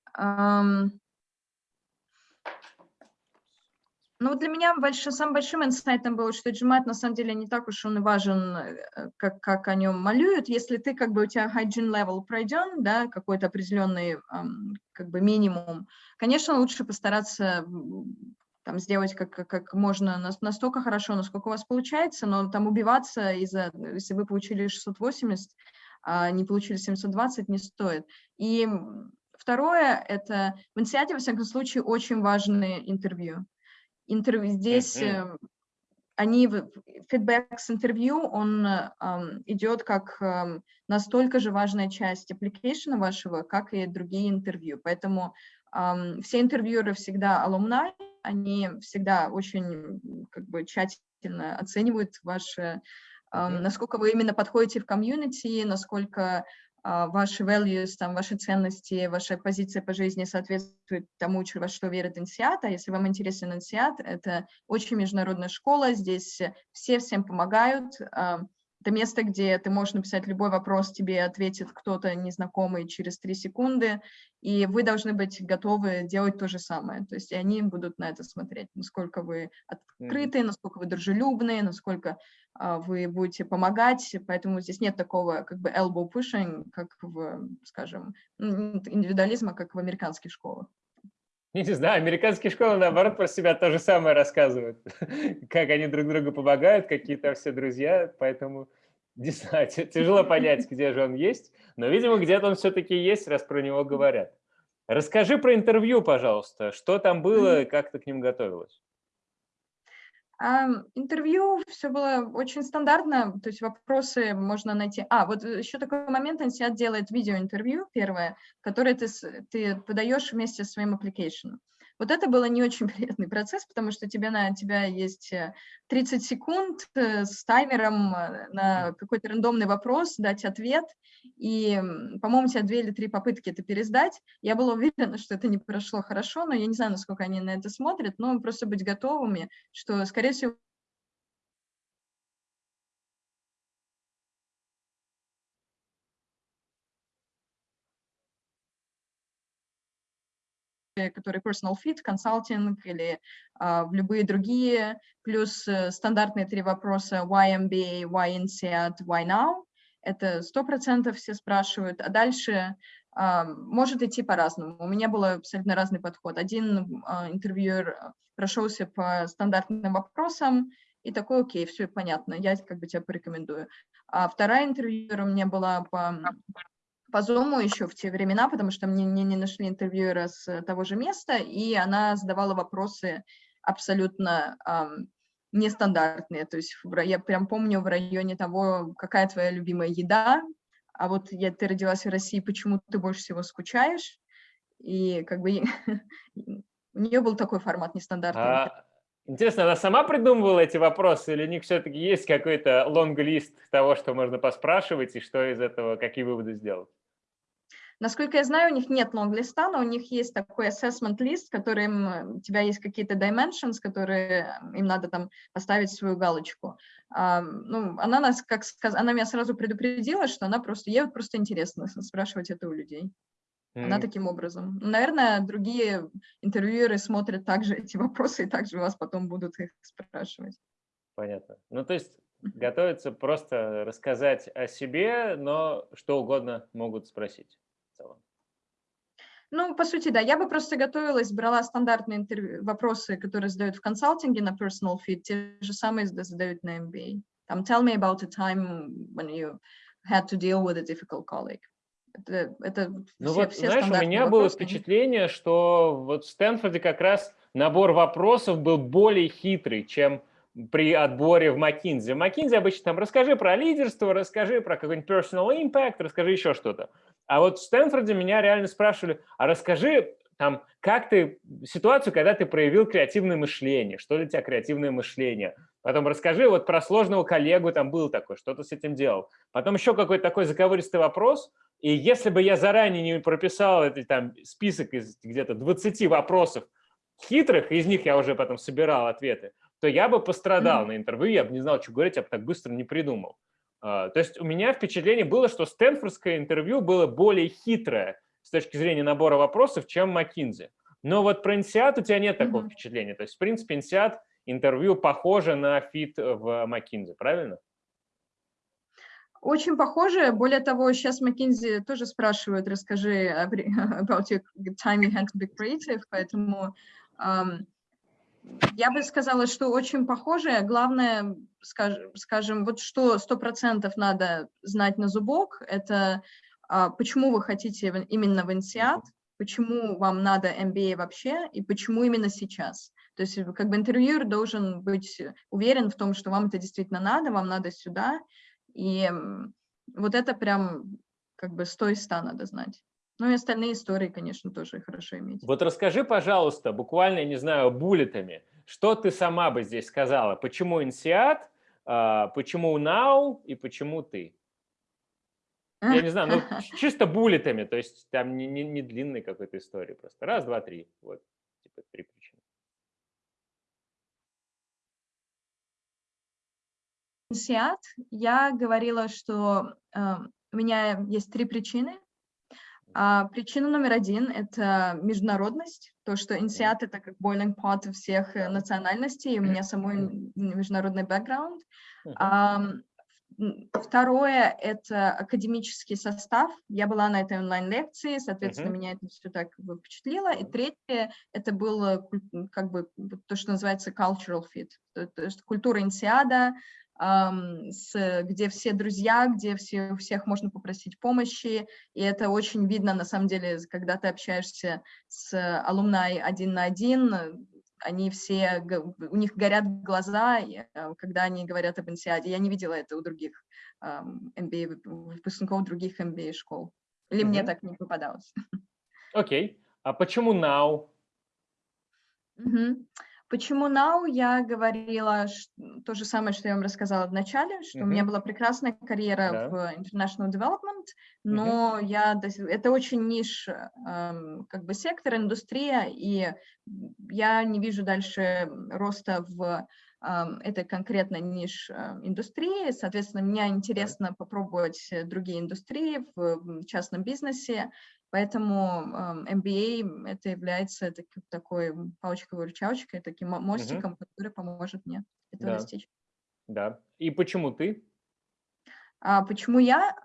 ну, для меня больш... самым большим инсайтом было, что GMAT на самом деле не так уж он и важен, э, как, как о нем малюют. Если ты, как бы, у тебя hygiene level пройден, да, какой-то определенный, как бы, минимум, конечно, лучше постараться там сделать как, как можно настолько хорошо, насколько у вас получается, но там убиваться из-за, если вы получили 680, а не получили 720, не стоит. И второе, это в инсиате, во всяком случае, очень важные интервью интервью, здесь mm-hmm. они, фидбэк с интервью, он um, идет как um, настолько же важная часть application вашего, как и другие интервью. Поэтому um, все интервьюеры всегда alumni, они всегда очень как бы тщательно оценивают ваше, um, насколько вы именно подходите в комьюнити, насколько ваши values, там, ваши ценности, ваша позиция по жизни соответствует тому, во что верит Инсиат. А если вам интересен Инсиат, это очень международная школа, здесь все всем помогают. Это место, где ты можешь написать любой вопрос, тебе ответит кто-то незнакомый через три секунды, и вы должны быть готовы делать то же самое. То есть и они будут на это смотреть, насколько вы открыты, насколько вы дружелюбные, насколько а, вы будете помогать. Поэтому здесь нет такого как бы elbow pushing, как в, скажем, индивидуализма, как в американских школах. Не знаю, американские школы, наоборот, про себя то же самое рассказывают. как они друг другу помогают, какие то все друзья. Поэтому, не знаю, тяжело понять, где же он есть. Но, видимо, где-то он все-таки есть, раз про него говорят. Расскажи про интервью, пожалуйста. Что там было, как ты к ним готовилась? Интервью все было очень стандартно, то есть вопросы можно найти. А, вот еще такой момент, Ансиат делает видеоинтервью первое, которое ты, ты подаешь вместе со своим application. Вот это было не очень приятный процесс, потому что тебе на тебя есть 30 э, секунд э, с таймером э, на какой-то рандомный вопрос, дать ответ, и, по-моему, у тебя две или три попытки это пересдать. Я была уверена, что это не прошло хорошо, но я не знаю, насколько они на это смотрят, но просто быть готовыми, что, скорее всего, которые personal fit, консалтинг или а, в любые другие, плюс э, стандартные три вопроса why MBA, why INSEAD, why now. Это сто процентов все спрашивают, а дальше а, может идти по-разному. У меня был абсолютно разный подход. Один а, интервьюер прошелся по стандартным вопросам, и такой, окей, все понятно, я как бы тебя порекомендую. А вторая интервьюер у меня была по по Zoom еще в те времена, потому что мне не, не нашли интервьюера с э, того же места, и она задавала вопросы абсолютно эм, нестандартные. То есть я прям помню в районе того, какая твоя любимая еда, а вот я, ты родилась в России, почему ты больше всего скучаешь? И как бы у нее был такой формат нестандартный. А, интересно, она сама придумывала эти вопросы, или у них все-таки есть какой-то лонг-лист того, что можно поспрашивать, и что из этого, какие выводы сделать? Насколько я знаю, у них нет лонг-листа, но у них есть такой assessment лист, который у тебя есть какие-то dimensions, которые им надо там поставить свою галочку. А, ну, она нас, как сказ... она меня сразу предупредила, что она просто, ей вот просто интересно спрашивать это у людей. Mm. Она таким образом. Наверное, другие интервьюеры смотрят также эти вопросы и также вас потом будут их спрашивать. Понятно. Ну, то есть готовится просто рассказать о себе, но что угодно могут спросить целом. Ну, по сути, да. Я бы просто готовилась, брала стандартные интервью, вопросы, которые задают в консалтинге на personal fit, те же самые задают на MBA. Там, tell me about a time when you had to deal with a difficult colleague. Это, это ну все, вот, все знаешь, у меня вопросы. было впечатление, что вот в Стэнфорде как раз набор вопросов был более хитрый, чем при отборе в McKinsey. В McKinsey обычно там расскажи про лидерство, расскажи про какой-нибудь personal impact, расскажи еще что-то. А вот в Стэнфорде меня реально спрашивали, а расскажи там, как ты, ситуацию, когда ты проявил креативное мышление, что для тебя креативное мышление. Потом расскажи вот про сложного коллегу, там был такой, что ты с этим делал. Потом еще какой-то такой заковыристый вопрос, и если бы я заранее не прописал этот там список из где-то 20 вопросов хитрых, из них я уже потом собирал ответы, то я бы пострадал mm -hmm. на интервью, я бы не знал, что говорить, я бы так быстро не придумал. Uh, то есть у меня впечатление было, что Стэнфордское интервью было более хитрое с точки зрения набора вопросов, чем McKinsey. Но вот про INSEAD у тебя нет такого mm -hmm. впечатления. То есть, в принципе, INSEAD интервью похоже на fit в McKinsey, правильно? Очень похоже. Более того, сейчас McKinsey тоже спрашивают, расскажи about your time you had to be creative, поэтому um, я бы сказала, что очень похоже. Главное, скажем, скажем вот что сто процентов надо знать на зубок, это uh, почему вы хотите именно в INSEAD, почему вам надо MBA вообще и почему именно сейчас. То есть как бы интервьюер должен быть уверен в том, что вам это действительно надо, вам надо сюда. И вот это прям как бы с той ста надо знать. Ну и остальные истории, конечно, тоже хорошо иметь. Вот расскажи, пожалуйста, буквально, не знаю, буллетами, что ты сама бы здесь сказала? Почему инсиат, а, почему now и почему ты? Я не знаю, ну чисто буллетами, то есть там не, не, не длинной какой-то истории, просто раз, два, три, вот, типа три причины. Инсиат, я говорила, что э, у меня есть три причины, а, причина номер один – это международность, то, что INSEAD – это как boiling pot всех э, национальностей, у меня самой международный бэкграунд. А, второе – это академический состав. Я была на этой онлайн-лекции, соответственно, uh -huh. меня это все так впечатлило. И третье – это было как бы то, что называется cultural fit, то есть культура инсиада, с, где все друзья, где все, всех можно попросить помощи, и это очень видно, на самом деле, когда ты общаешься с алумнай один на один, они все, у них горят глаза, э, когда они говорят об инсиаде. Я не видела это у других MBA, выпускников других MBA школ. Или mm -hmm. мне так не попадалось. Окей. Okay. А почему now? Mm -hmm. Почему now? Я говорила то же самое, что я вам рассказала в начале, что mm -hmm. у меня была прекрасная карьера yeah. в international development, но mm -hmm. я, это очень ниш, эм, как бы сектор, индустрия, и я не вижу дальше роста в эм, этой конкретной ниш э, индустрии. Соответственно, мне интересно попробовать другие индустрии в частном бизнесе, Поэтому MBA это является такой, такой палочкой-выручалочкой, таким мостиком, угу. который поможет мне этого да. достичь. Да. И почему ты? А, почему я?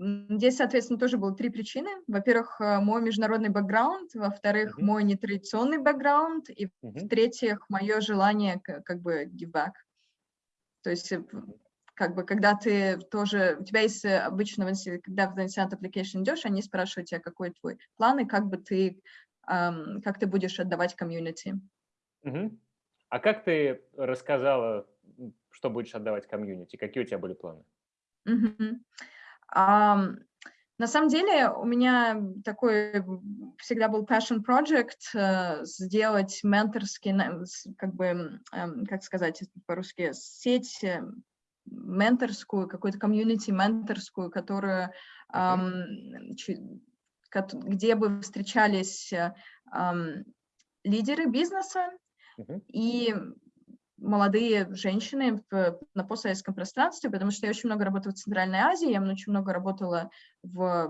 Здесь, соответственно, тоже было три причины. Во-первых, э, мой международный бэкграунд, во-вторых, uh -huh. мой нетрадиционный бэкграунд, и uh -huh. в-третьих, мое желание как бы give back. То есть э, как бы, когда ты тоже, у тебя есть э, обычно, когда в Instant Application идешь, они спрашивают тебя, какой твой план и как бы ты, эм, как ты будешь отдавать комьюнити. Угу. А как ты рассказала, что будешь отдавать комьюнити? Какие у тебя были планы? Угу. Um, на самом деле у меня такой всегда был passion project uh, сделать менторский, как бы, как сказать по-русски, сеть менторскую, какую-то комьюнити менторскую, которую, где бы встречались эм, лидеры бизнеса, и молодые женщины в, на постсоветском пространстве, потому что я очень много работала в Центральной Азии, я очень много работала в,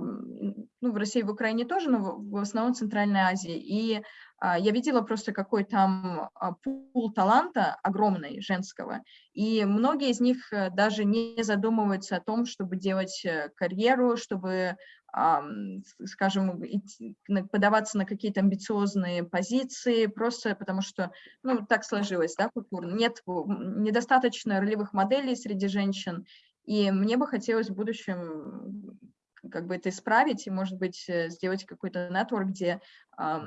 ну, в России, в Украине тоже, но в, в основном в Центральной Азии. И а, я видела просто какой там а, пул таланта огромный женского, и многие из них э, даже не задумываются о том, чтобы делать э, карьеру, чтобы скажем, подаваться на какие-то амбициозные позиции, просто потому что, ну, так сложилось, да, культурно. Нет недостаточно ролевых моделей среди женщин, и мне бы хотелось в будущем как бы это исправить и, может быть, э, сделать какой-то нетворк, где э,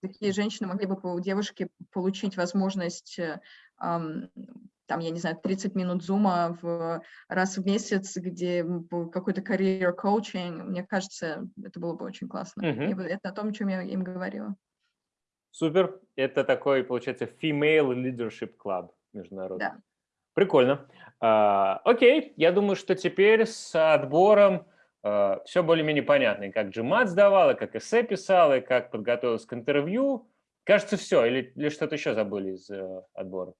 такие женщины могли бы у девушки получить возможность э, там, я не знаю, 30 минут зума в, раз в месяц, где какой-то career coaching, мне кажется, это было бы очень классно. Uh -huh. это о том, о чем я им говорила. Супер. Это такой, получается, female leadership club международный. Да. Прикольно. А, окей, я думаю, что теперь с отбором а, все более-менее понятно. И как GMAT сдавал, и как эссе писал, и как подготовился к интервью. Кажется, все. Или, или что-то еще забыли из uh, отбора?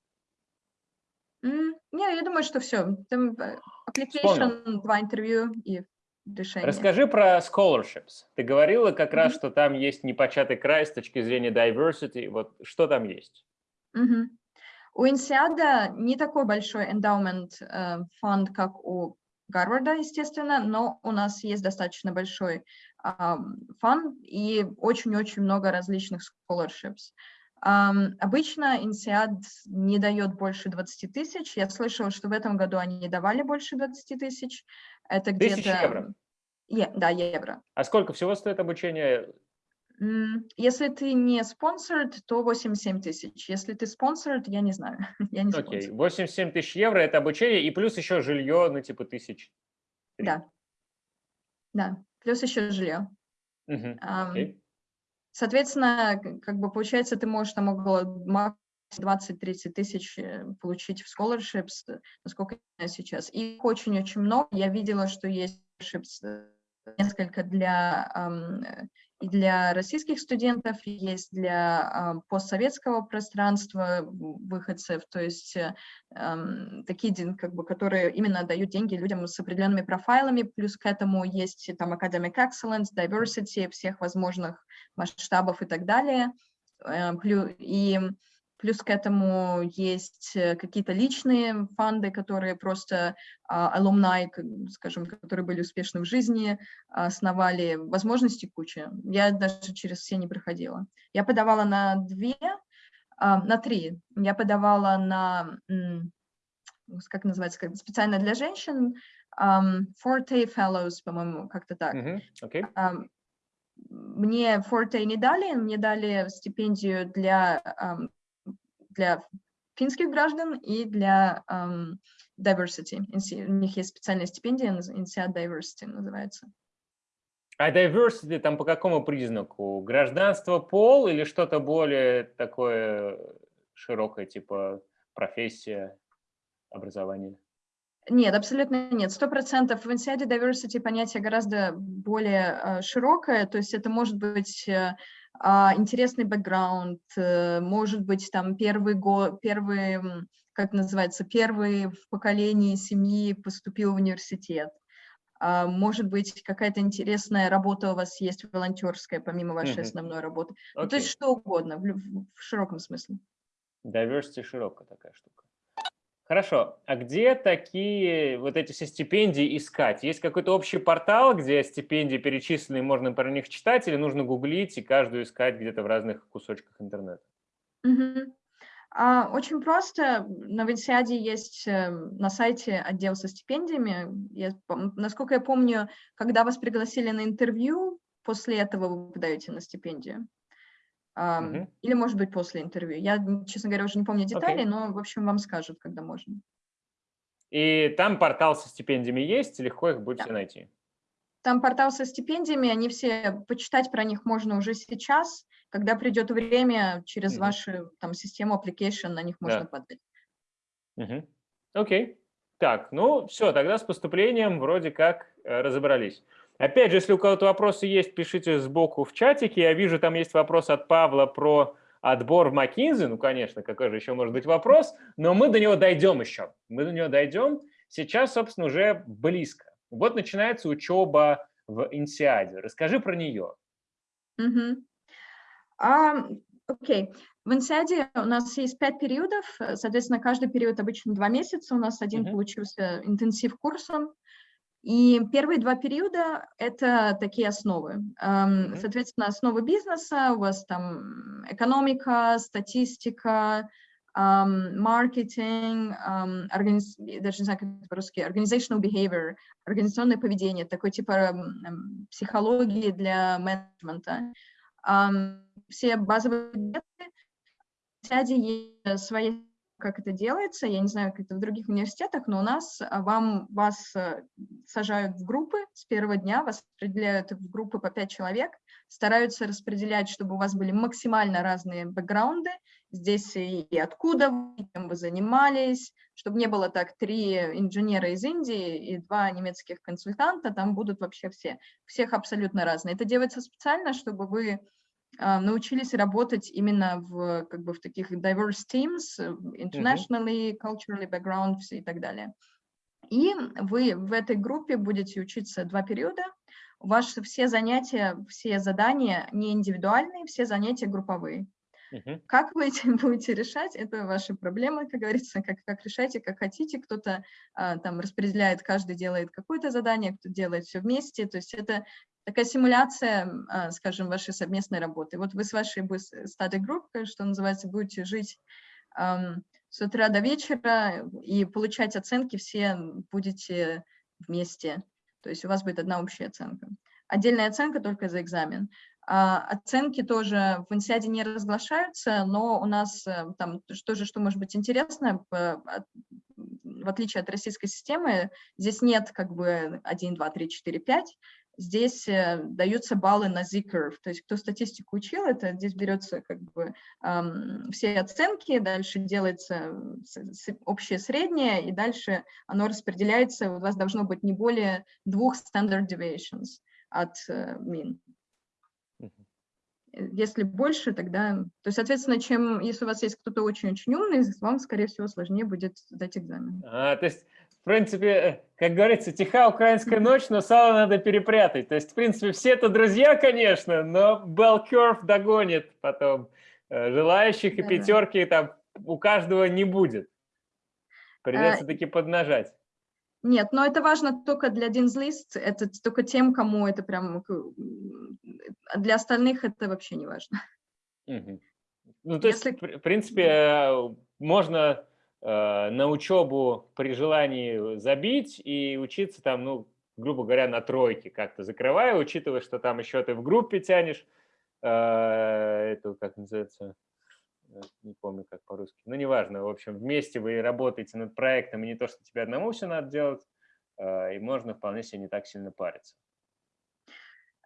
Не, я думаю, что все. Там э, application, два интервью и решение. Расскажи про scholarships. Ты говорила как mm -hmm. раз, что там есть непочатый край с точки зрения diversity. Вот что там есть? Mm -hmm. У Инсиада не такой большой endowment э, фонд, как у Гарварда, естественно, но у нас есть достаточно большой э, фонд и очень-очень много различных scholarships. Обычно INSEAD не дает больше 20 тысяч. Я слышала, что в этом году они не давали больше 20 тысяч. Это где-то... евро? Е... Да, евро. А сколько всего стоит обучение? Если ты не спонсор, то 87 тысяч. Если ты спонсор, я не знаю. я не Окей, okay. 87 тысяч евро – это обучение, и плюс еще жилье, ну, типа тысяч. Да. Да, плюс еще жилье. Uh -huh. okay. Соответственно, как бы получается, ты можешь там около 20-30 тысяч э, получить в scholarships, э, насколько я сейчас. Их очень-очень много. Я видела, что есть scholarships э, несколько для и для российских студентов, есть для постсоветского пространства выходцев, то есть такие, как бы, которые именно дают деньги людям с определенными профайлами, плюс к этому есть там academic excellence, diversity всех возможных масштабов и так далее. Э, и Плюс к этому есть э, какие-то личные фонды, которые просто алумнай, скажем, которые были успешны в жизни, основали возможности куча. Я даже через все не проходила. Я подавала на две, а, на три. Я подавала на, как называется, как специально для женщин, Forte Fellows, по-моему, как-то так. Mm -hmm. okay. Мне Forte не дали, мне дали стипендию для для финских граждан и для diversity. У них есть специальная стипендия, INSEAD Diversity называется. А diversity там по какому признаку? Гражданство, пол или что-то более такое широкое, типа профессия, образование? Нет, абсолютно нет. Сто процентов в INSEAD diversity понятие гораздо более uh, широкое, то есть это может быть uh, а, интересный бэкграунд, э, может быть, там первый год, первый, как называется, первый в поколении семьи поступил в университет. А, может быть, какая-то интересная работа у вас есть волонтерская, помимо вашей mm -hmm. основной работы. Okay. Ну, то есть что угодно, в, в широком смысле. Diversity широкая такая штука. Хорошо. А где такие вот эти все стипендии искать? Есть какой-то общий портал, где стипендии перечислены, можно про них читать, или нужно гуглить и каждую искать где-то в разных кусочках интернета? Угу. А, очень просто. На Винсиаде есть э, на сайте отдел со стипендиями. Я, насколько я помню, когда вас пригласили на интервью, после этого вы подаете на стипендию. Uh Или, может быть, после интервью. Я, честно говоря, уже не помню детали, okay. но, в общем, вам скажут, когда можно. И там портал со стипендиями есть, легко их будет да. найти? Там портал со стипендиями, они все, почитать про них можно уже сейчас, когда придет время, через uh вашу там, систему application на них можно да. подать. Окей. -huh. okay. Так, ну все, тогда с поступлением вроде как э, разобрались. Опять же, если у кого-то вопросы есть, пишите сбоку в чатике. Я вижу, там есть вопрос от Павла про отбор в McKinsey, ну, конечно, какой же еще может быть вопрос, но мы до него дойдем еще. Мы до него дойдем. Сейчас, собственно, уже близко. Вот начинается учеба в Инсиаде. Расскажи про нее. Окей. Um, okay. В Инсиаде у нас есть пять периодов, соответственно, каждый период обычно два месяца. У нас один uh -huh. получился интенсив курсом. И первые два периода – это такие основы. Um, соответственно, основы бизнеса, у вас там экономика, статистика, um, маркетинг, организ... даже не знаю, как это по-русски, organizational behavior, организационное поведение, такой типа психологии для менеджмента. Все базовые предметы, в есть свои как это делается, я не знаю, как это в других университетах, но у нас вам, вас э, сажают в группы с первого дня, вас распределяют в группы по пять человек, стараются распределять, чтобы у вас были максимально разные бэкграунды, здесь и, откуда вы, чем вы занимались, чтобы не было так три инженера из Индии и два немецких консультанта, там будут вообще все, всех абсолютно разные. Это делается специально, чтобы вы а, научились работать именно в, как бы, в таких diverse teams, э, internationally, culturally background и так далее. И вы в этой группе будете учиться два периода, Ваши все занятия, все задания не индивидуальные, все занятия групповые. Как вы этим будете решать, это ваши проблемы, как говорится, как, как решайте, как хотите. Кто-то а, там распределяет, каждый делает какое-то задание, кто делает все вместе. То есть это такая симуляция, а, скажем, вашей совместной работы. Вот вы с вашей study группой, что называется, будете жить с утра до вечера и получать оценки все будете вместе. То есть у вас будет одна общая оценка. Отдельная оценка только за экзамен. А, оценки тоже в инсиаде не разглашаются, но у нас э, там тоже, что может быть интересно, в отличие от российской системы, здесь нет как бы 1, 2, 3, 4, 5, здесь э, даются баллы на Z-curve, то есть кто статистику учил, это здесь берется как бы эм, все оценки, дальше делается общее среднее, и дальше оно распределяется, у вас должно быть не более двух standard deviations от э, min. Если больше, тогда... То есть, соответственно, чем, если у вас есть кто-то очень-очень умный, вам, скорее всего, сложнее будет сдать экзамен. А, то есть в принципе, э, как говорится, тиха украинская ночь, но сало надо перепрятать. То есть, в принципе, все это друзья, конечно, но bell curve догонит потом. Э, желающих и пятерки там у каждого не будет. Придется а, таки поднажать. Нет, но это важно только для Динзлист, это только тем, кому это прям... Для остальных это вообще не важно. Угу. Ну, то Если... есть, в принципе, э, можно на учебу при желании забить и учиться там, ну, грубо говоря, на тройке как-то закрывая, учитывая, что там еще ты в группе тянешь, э, это как называется, э, не помню как по-русски, ну, неважно, в общем, вместе вы работаете над проектом, и не то, что тебе одному все надо делать, и можно вполне себе не так сильно париться.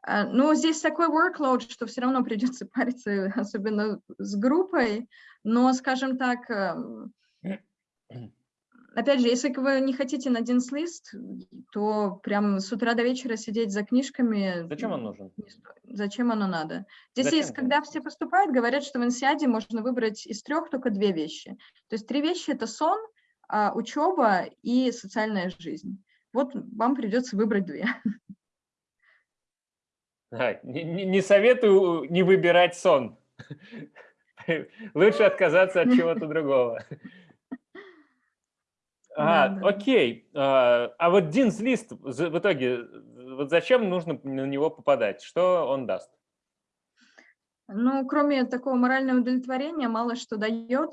Ну, здесь такой workload, что все равно придется париться, особенно с группой, но, скажем так, эм, Опять же, если вы не хотите на один лист, то прям с утра до вечера сидеть за книжками... Зачем он нужен? Зачем оно надо? Здесь Зачем есть, когда все поступают, говорят, что в инсиаде можно выбрать из трех только две вещи. То есть три вещи – это сон, а, учеба и социальная жизнь. Вот вам придется выбрать две. А, не, не советую не выбирать сон. Лучше отказаться от чего-то другого. А, да, окей. А, а вот Динс лист в итоге, вот зачем нужно на него попадать? Что он даст? Ну, кроме такого морального удовлетворения, мало что дает.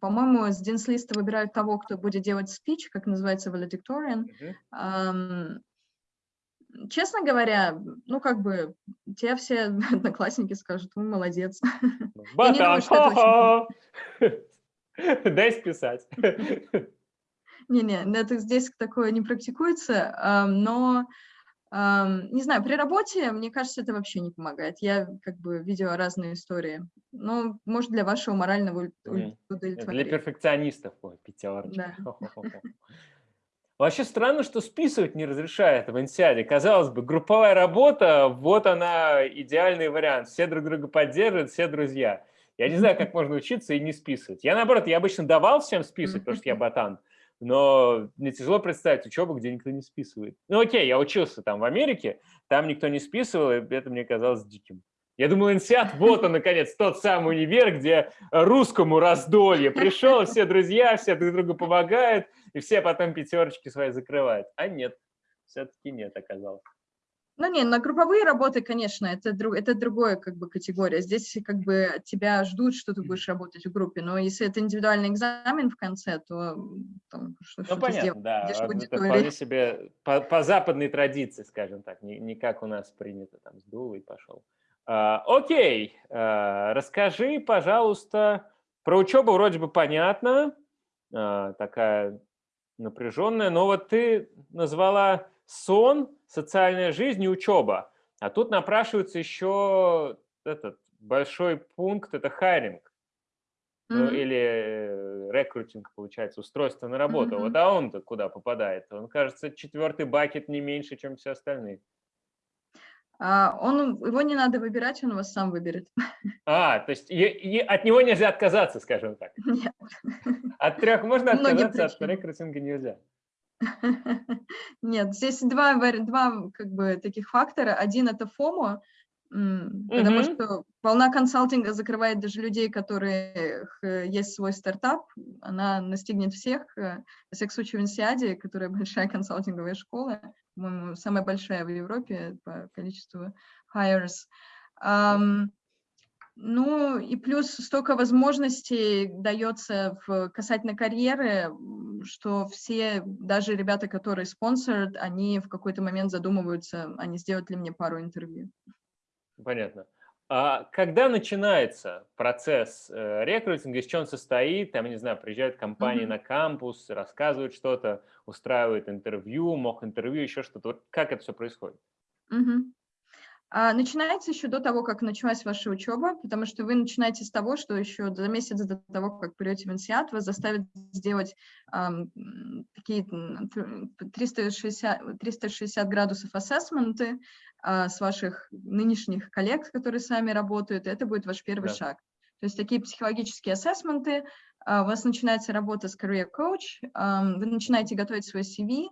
По-моему, с Динс листа выбирают того, кто будет делать спич, как называется valedictorian. Uh -huh. Честно говоря, ну, как бы, те все одноклассники скажут, ну, молодец. Батан, дай списать. Не-не, это здесь такое не практикуется, но, не знаю, при работе, мне кажется, это вообще не помогает. Я как бы видела разные истории. Ну, может, для вашего морального удовлетворения. Для перфекционистов, ой, пятерочка. Да. Вообще странно, что списывать не разрешает в Инсиаде. Казалось бы, групповая работа, вот она идеальный вариант. Все друг друга поддерживают, все друзья. Я не знаю, как можно учиться и не списывать. Я, наоборот, я обычно давал всем списывать, потому что я ботан, но мне тяжело представить учебу, где никто не списывает. Ну окей, я учился там в Америке, там никто не списывал, и это мне казалось диким. Я думал, инсиат, вот он, наконец, тот самый универ, где русскому раздолье. Пришел, все друзья, все друг другу помогают, и все потом пятерочки свои закрывают. А нет, все-таки нет оказалось. Ну не, на групповые работы, конечно, это, друг, это другая как бы категория. Здесь как бы тебя ждут, что ты будешь работать в группе, но если это индивидуальный экзамен в конце, то там, что, ну, что понятно, сделать, да. Это вполне себе по, по западной традиции, скажем так, не, не как у нас принято, там, сдул и пошел. А, окей, а, расскажи, пожалуйста, про учебу вроде бы понятно, а, такая напряженная, но вот ты назвала сон, социальная жизнь и учеба. А тут напрашивается еще этот большой пункт, это хайринг. Mm -hmm. Ну, или э, рекрутинг, получается, устройство на работу. Mm -hmm. Вот а он-то куда попадает? Он, кажется, четвертый бакет не меньше, чем все остальные. А он, его не надо выбирать, он вас сам выберет. А, то есть и, и от него нельзя отказаться, скажем так. Нет. От трех можно отказаться, от рекрутинга нельзя. Нет, здесь два, два как бы таких фактора. Один – это FOMO, потому что волна консалтинга закрывает даже людей, которые есть свой стартап. Она настигнет всех. Во всяком случае, в Инсиаде, которая большая консалтинговая школа, по-моему, самая большая в Европе по количеству hires. Um, ну и плюс столько возможностей дается в, касательно карьеры, что все, даже ребята, которые спонсорят, они в какой-то момент задумываются, а не сделать ли мне пару интервью. Понятно. А когда начинается процесс э, рекрутинга, из чего он состоит? Там, не знаю, приезжают компании mm -hmm. на кампус, рассказывают что-то, устраивают интервью, мог интервью, еще что-то. Вот как это все происходит? Mm -hmm. А, начинается еще до того, как началась ваша учеба, потому что вы начинаете с того, что еще за месяц до того, как придете в инсиат, вас заставят сделать um, такие 360, 360 градусов ассессменты uh, с ваших нынешних коллег, которые с вами работают. Это будет ваш первый да. шаг. То есть такие психологические ассессменты, uh, у вас начинается работа с career coach, um, вы начинаете готовить свой CV,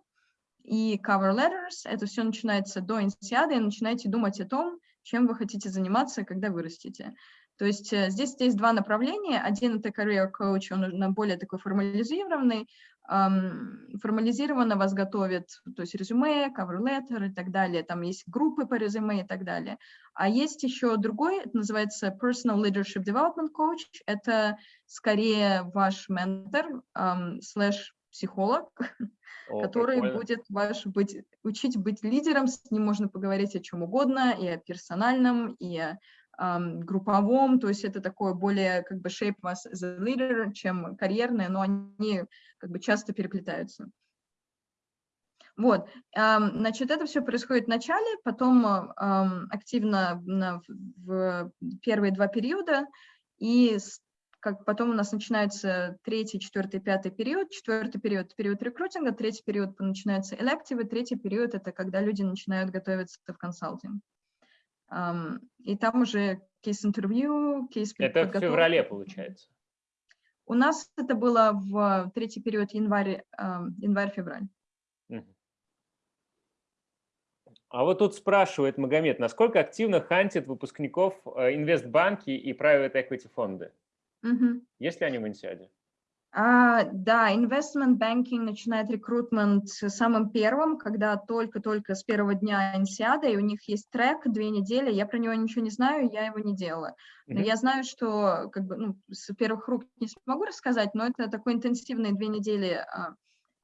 и cover letters. Это все начинается до инсиады, и начинаете думать о том, чем вы хотите заниматься, когда вырастете. То есть э, здесь есть два направления. Один – это career coach, он более такой формализированный. Формализированно вас готовят, то есть резюме, cover letter и так далее. Там есть группы по резюме и так далее. А есть еще другой, это называется personal leadership development coach. Это скорее ваш ментор, слэш психолог, О, который прикольно. будет ваш быть, учить быть лидером, с ним можно поговорить о чем угодно, и о персональном, и о um, групповом, то есть это такое более как бы shape вас as a leader, чем карьерное, но они как бы часто переплетаются. Вот, значит, это все происходит в начале, потом активно в первые два периода, и как потом у нас начинается третий, четвертый, пятый период. Четвертый период – период рекрутинга, третий период начинается элективы, третий период – это когда люди начинают готовиться в консалтинг. И там уже кейс-интервью, кейс Это в феврале, получается? У нас это было в третий период январь, январь-февраль. А вот тут спрашивает Магомед, насколько активно хантит выпускников э, инвестбанки и private equity фонды? Угу. Есть ли они в Инсиаде? А, да, investment banking начинает рекрутмент самым первым, когда только-только с первого дня инсиада, и у них есть трек две недели, я про него ничего не знаю, я его не делала. Но mm -hmm. я знаю, что как бы, ну, с первых рук не смогу рассказать, но это такой интенсивные две недели а,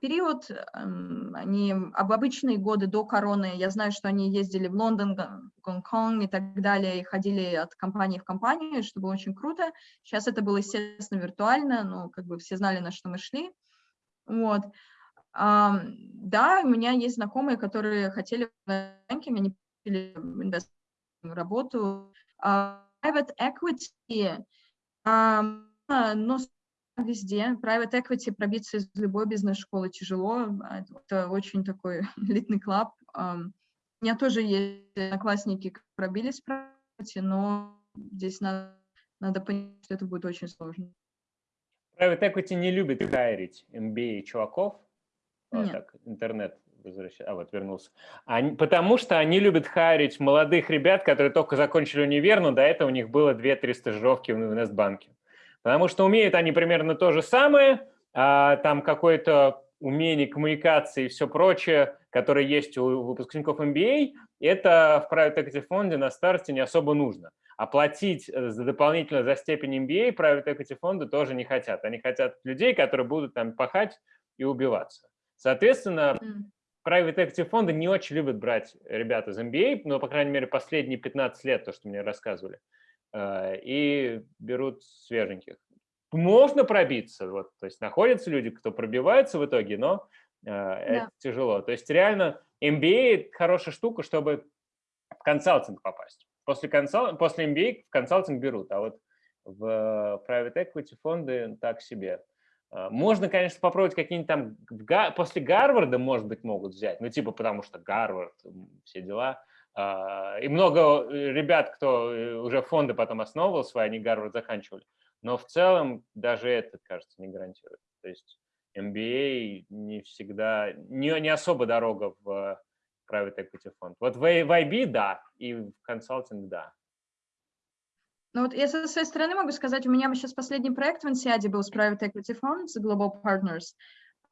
период, эм, они об обычные годы до короны, я знаю, что они ездили в Лондон, Гонконг и так далее, и ходили от компании в компанию, что было очень круто. Сейчас это было, естественно, виртуально, но как бы все знали, на что мы шли. Вот. Да, у меня есть знакомые, которые хотели в банке, они хотели работу. А, private equity, но везде. Private equity пробиться из любой бизнес-школы тяжело. А это очень такой элитный клаб. У меня тоже есть одноклассники, пробились в private, но здесь надо надо понять, что это будет очень сложно. Private Equity не любит хайрить MBA чуваков. Вот Нет. так, интернет возвращается. А, вот вернулся. Они, потому что они любят хайрить молодых ребят, которые только закончили универ, но до этого у них было 2-3 стажировки в инвестбанке. Потому что умеют они примерно то же самое, а там какое-то умение коммуникации и все прочее, которое есть у выпускников MBA, это в private equity фонде на старте не особо нужно. Оплатить э, за дополнительно за степень MBA private equity фонды тоже не хотят. Они хотят людей, которые будут там пахать и убиваться. Соответственно, private equity фонды не очень любят брать ребят из MBA, но, по крайней мере, последние 15 лет, то, что мне рассказывали, э, и берут свеженьких можно пробиться, вот, то есть находятся люди, кто пробивается в итоге, но э, да. это тяжело. То есть реально MBA – хорошая штука, чтобы в консалтинг попасть. После, консал... После MBA в консалтинг берут, а вот в private equity фонды так себе. А, можно, конечно, попробовать какие-нибудь там, после Гарварда, может быть, могут взять, ну, типа, потому что Гарвард, все дела. А, и много э, ребят, кто э, уже фонды потом основывал свои, они Гарвард заканчивали. Но в целом даже это, кажется, не гарантирует. То есть MBA не всегда, не, не особо дорога в private equity фонд. Вот в, в IB – да, и в консалтинг – да. Ну вот я со своей стороны могу сказать, у меня сейчас последний проект в INSEAD был с Private Equity Fund, с Global Partners.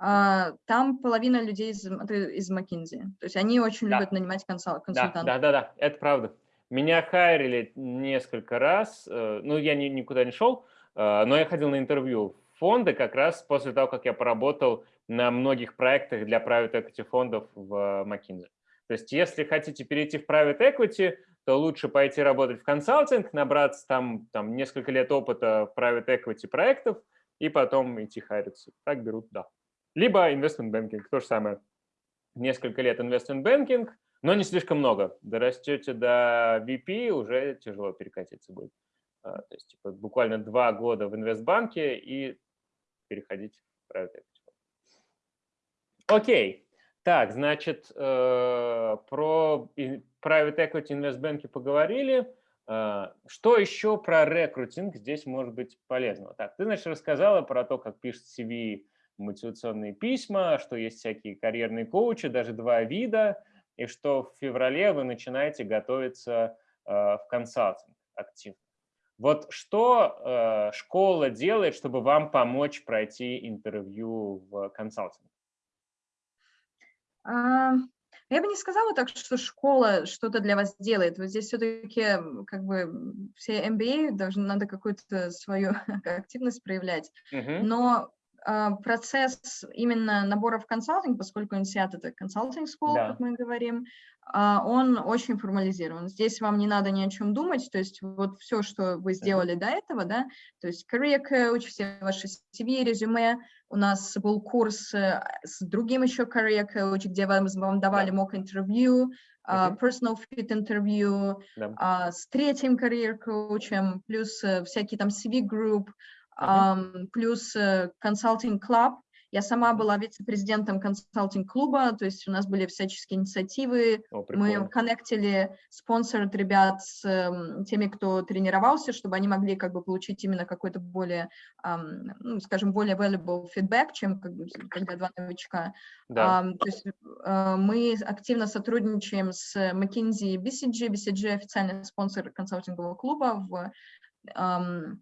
Uh, там половина людей из, из McKinsey. То есть они очень да. любят нанимать консаль, консультантов. Да, да, да, да, это правда. Меня хайрили несколько раз, э, ну я ни, никуда не шел, а, но я ходил на интервью в фонды как раз после того, как я поработал на многих проектах для private equity фондов в McKinsey. То есть если хотите перейти в private equity, то лучше пойти работать в консалтинг, набраться там, там несколько лет опыта в private equity проектов и потом идти хариться. Так берут, да. Либо investment banking, то же самое. Несколько лет investment banking, но не слишком много. Дорастете до VP, уже тяжело перекатиться будет. А, то есть типа, буквально два года в инвестбанке и переходить в private. Окей. Так, значит, э, про private equity инвестбанки поговорили. Э, что еще про рекрутинг здесь может быть полезного? Так, ты, значит, рассказала про то, как пишет CV мотивационные письма, что есть всякие карьерные коучи, даже два вида, и что в феврале вы начинаете готовиться э, в консалтинг активно. Вот что э, школа делает, чтобы вам помочь пройти интервью в консалтинг? А, я бы не сказала так, что школа что-то для вас делает. Вот здесь все-таки как бы все MBA должны, надо какую-то свою активность проявлять. Uh -huh. Но а, процесс именно набора в консалтинг, поскольку INSEAD – это консалтинг school, да. как мы говорим, а, он очень формализирован. Здесь вам не надо ни о чем думать, то есть вот все, что вы сделали до этого, да, то есть career coach, все ваши CV, резюме, у нас был курс э, с другим еще career coach, где вам, вам давали mock интервью, uh, personal fit интервью, да. с третьим career коучем, плюс э, всякие там CV group, um, плюс консалтинг uh, club, я сама была вице-президентом консалтинг-клуба, то есть у нас были всяческие инициативы, О, мы коннектили спонсоров ребят с э, теми, кто тренировался, чтобы они могли как бы получить именно какой-то более, э, ну, скажем, более valuable feedback, чем как, когда два новичка. Да. Э, то есть э, мы активно сотрудничаем с McKinsey и BCG. BCG официальный спонсор консалтингового клуба в, э,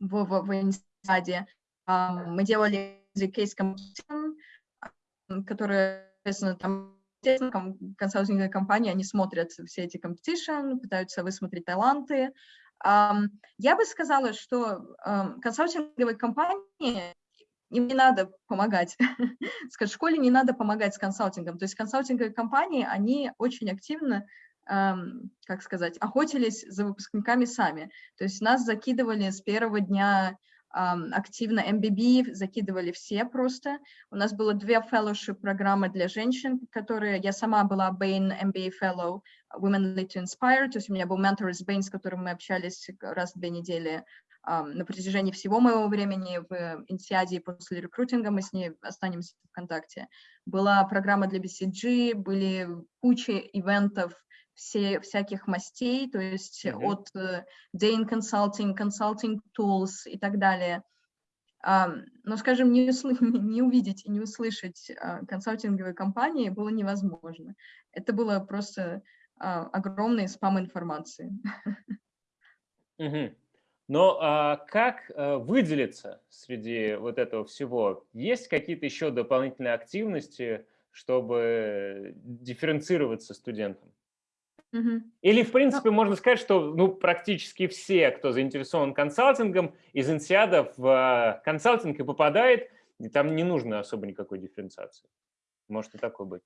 в, в, в Инстаде. Э, мы делали case competition, которые, соответственно, там консалтинговые компании, они смотрят все эти competition, пытаются высмотреть таланты. Я бы сказала, что консалтинговые компании им не надо помогать, в школе не надо помогать с консалтингом. То есть консалтинговые компании, они очень активно, как сказать, охотились за выпускниками сами. То есть нас закидывали с первого дня активно MBB закидывали все просто. У нас было две fellowship программы для женщин, которые я сама была Bain MBA Fellow Women Lead to Inspire, то есть у меня был ментор из Bain, с которым мы общались раз в две недели на протяжении всего моего времени в Инсиаде и после рекрутинга мы с ней останемся в контакте. Была программа для BCG, были куча ивентов, все, всяких мастей, то есть mm -hmm. от Dane Consulting, Consulting Tools и так далее. Но, скажем, не, не увидеть и не услышать консалтинговые компании было невозможно. Это было просто огромный спам информации. Mm -hmm. Но а, как а, выделиться среди вот этого всего? Есть какие-то еще дополнительные активности, чтобы дифференцироваться студентам? Угу. Или, в принципе, ну, можно сказать, что ну, практически все, кто заинтересован консалтингом, из инсиада в а, консалтинг и попадает, и там не нужно особо никакой дифференциации. Может и такое быть.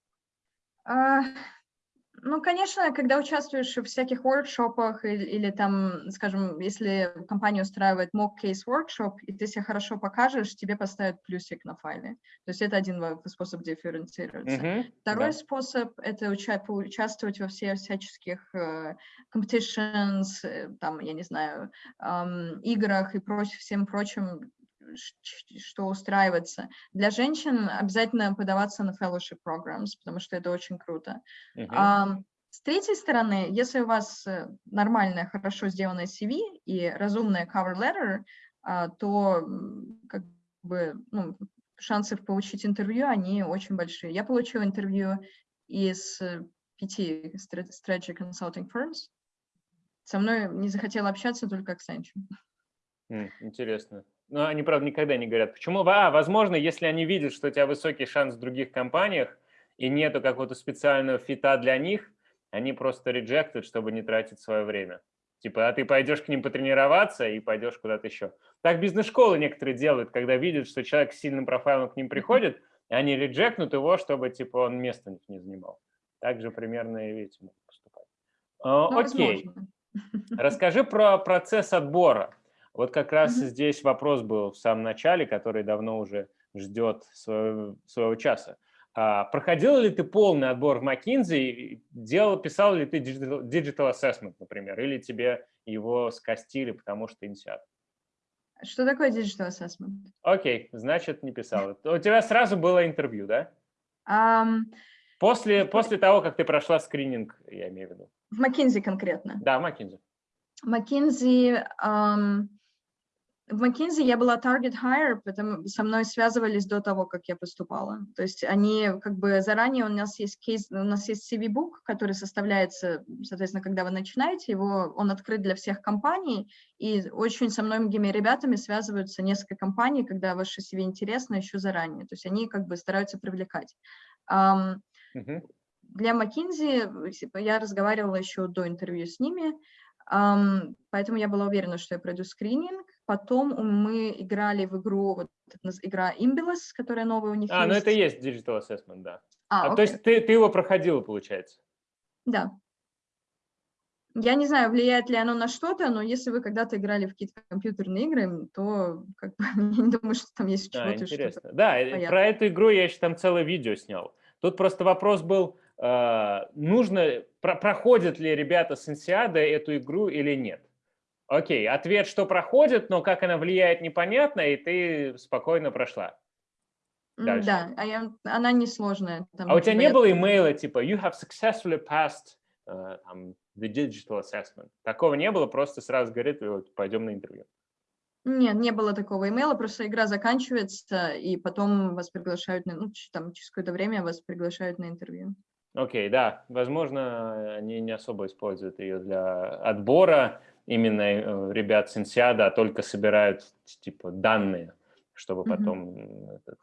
Ну, конечно, когда участвуешь в всяких воркшопах или, или там, скажем, если компания устраивает mock case workshop, и ты себя хорошо покажешь, тебе поставят плюсик на файле. То есть это один способ дифференцироваться. Mm -hmm. Второй да. способ — это уча участвовать во всех всяческих uh, competitions, э, там, я не знаю, um, играх и проч всем прочим, что устраивается. Для женщин обязательно подаваться на fellowship programs, потому что это очень круто. Uh -huh. с третьей стороны, если у вас э, нормальная, хорошо сделанная CV и разумная cover letter, а, то как бы ну, шансы получить интервью, они очень большие. Я получила интервью из э, пяти strategy consulting firms. Со мной не захотела общаться только Accenture. Интересно. Но они, правда, никогда не говорят, почему. А, возможно, если они видят, что у тебя высокий шанс в других компаниях, и нету какого-то специального фита для них, они просто реджектят, чтобы не тратить свое время. Типа, а ты пойдешь к ним потренироваться и пойдешь куда-то еще. Так бизнес-школы некоторые делают, когда видят, что человек с сильным профайлом к ним приходит, и они реджектнут его, чтобы типа он место не занимал. Так же примерно и видите могут поступать. Ну, окей. Возможно. Расскажи про процесс отбора. Вот как раз mm -hmm. здесь вопрос был в самом начале, который давно уже ждет своего, своего часа. А, проходил ли ты полный отбор в McKinsey? Делал, писал ли ты digital, digital assessment, например, или тебе его скостили, потому что инсиат? Что такое digital assessment? Окей, значит, не писал. У тебя сразу было интервью, да? Um, после, после того, как ты прошла скрининг, я имею в виду. В McKinsey конкретно? Да, в McKinsey. McKinsey, um, в McKinsey я была target hire, потому со мной связывались до того, как я поступала. То есть они как бы заранее, у нас есть кейс, у нас есть CV-book, который составляется, соответственно, когда вы начинаете, его, он открыт для всех компаний, и очень со многими ребятами связываются несколько компаний, когда ваше CV интересно еще заранее. То есть они как бы стараются привлекать. Um, uh -huh. Для McKinsey я разговаривала еще до интервью с ними, Um, поэтому я была уверена, что я пройду скрининг. Потом мы играли в игру, вот игра Imbilus, которая новая у них А, ну есть. ну это и есть Digital Assessment, да. А, а то есть ты, ты его проходила, получается? Да. Я не знаю, влияет ли оно на что-то, но если вы когда-то играли в какие-то компьютерные игры, то как бы, я не думаю, что там есть чего-то. А, интересно. Что да, понятно. про эту игру я еще там целое видео снял. Тут просто вопрос был, э, нужно, про, проходят ли ребята с Инсиада эту игру или нет. Окей, ответ, что проходит, но как она влияет, непонятно, и ты спокойно прошла. Дальше. Да, а я, она несложная. Там, а у тебя не было имейла типа «You have successfully passed uh, the digital assessment»? Такого не было, просто сразу говорит, вот, пойдем на интервью. Нет, не было такого имейла, просто игра заканчивается, и потом вас приглашают, на, ну, там, через какое-то время вас приглашают на интервью. Окей, okay, да, возможно, они не особо используют ее для отбора именно э, ребят с Инсиада, а только собирают типа данные, чтобы потом, mm -hmm. этот,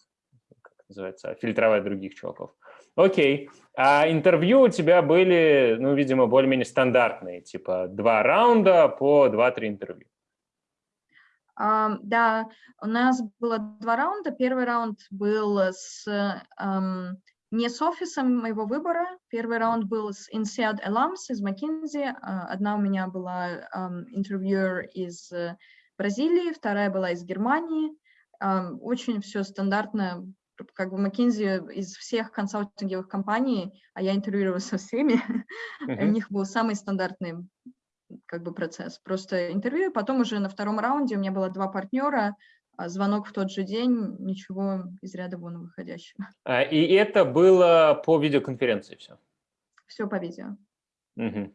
как называется, фильтровать других чуваков. Окей, а интервью у тебя были, ну, видимо, более-менее стандартные, типа два раунда по два-три интервью. Uh, да, у нас было два раунда. Первый раунд был с, um, не с офисом моего выбора. Первый раунд был с INSEAD Alums из McKinsey. Uh, одна у меня была интервьюер из uh, Бразилии, вторая была из Германии. Очень все стандартно. Как бы McKinsey из всех консалтинговых компаний, а я интервьюировала со всеми, uh -huh. у них был самый стандартный как бы процесс. Просто интервью, потом уже на втором раунде у меня было два партнера, а звонок в тот же день, ничего из ряда вон выходящего. А, и это было по видеоконференции все? Все по видео. Угу.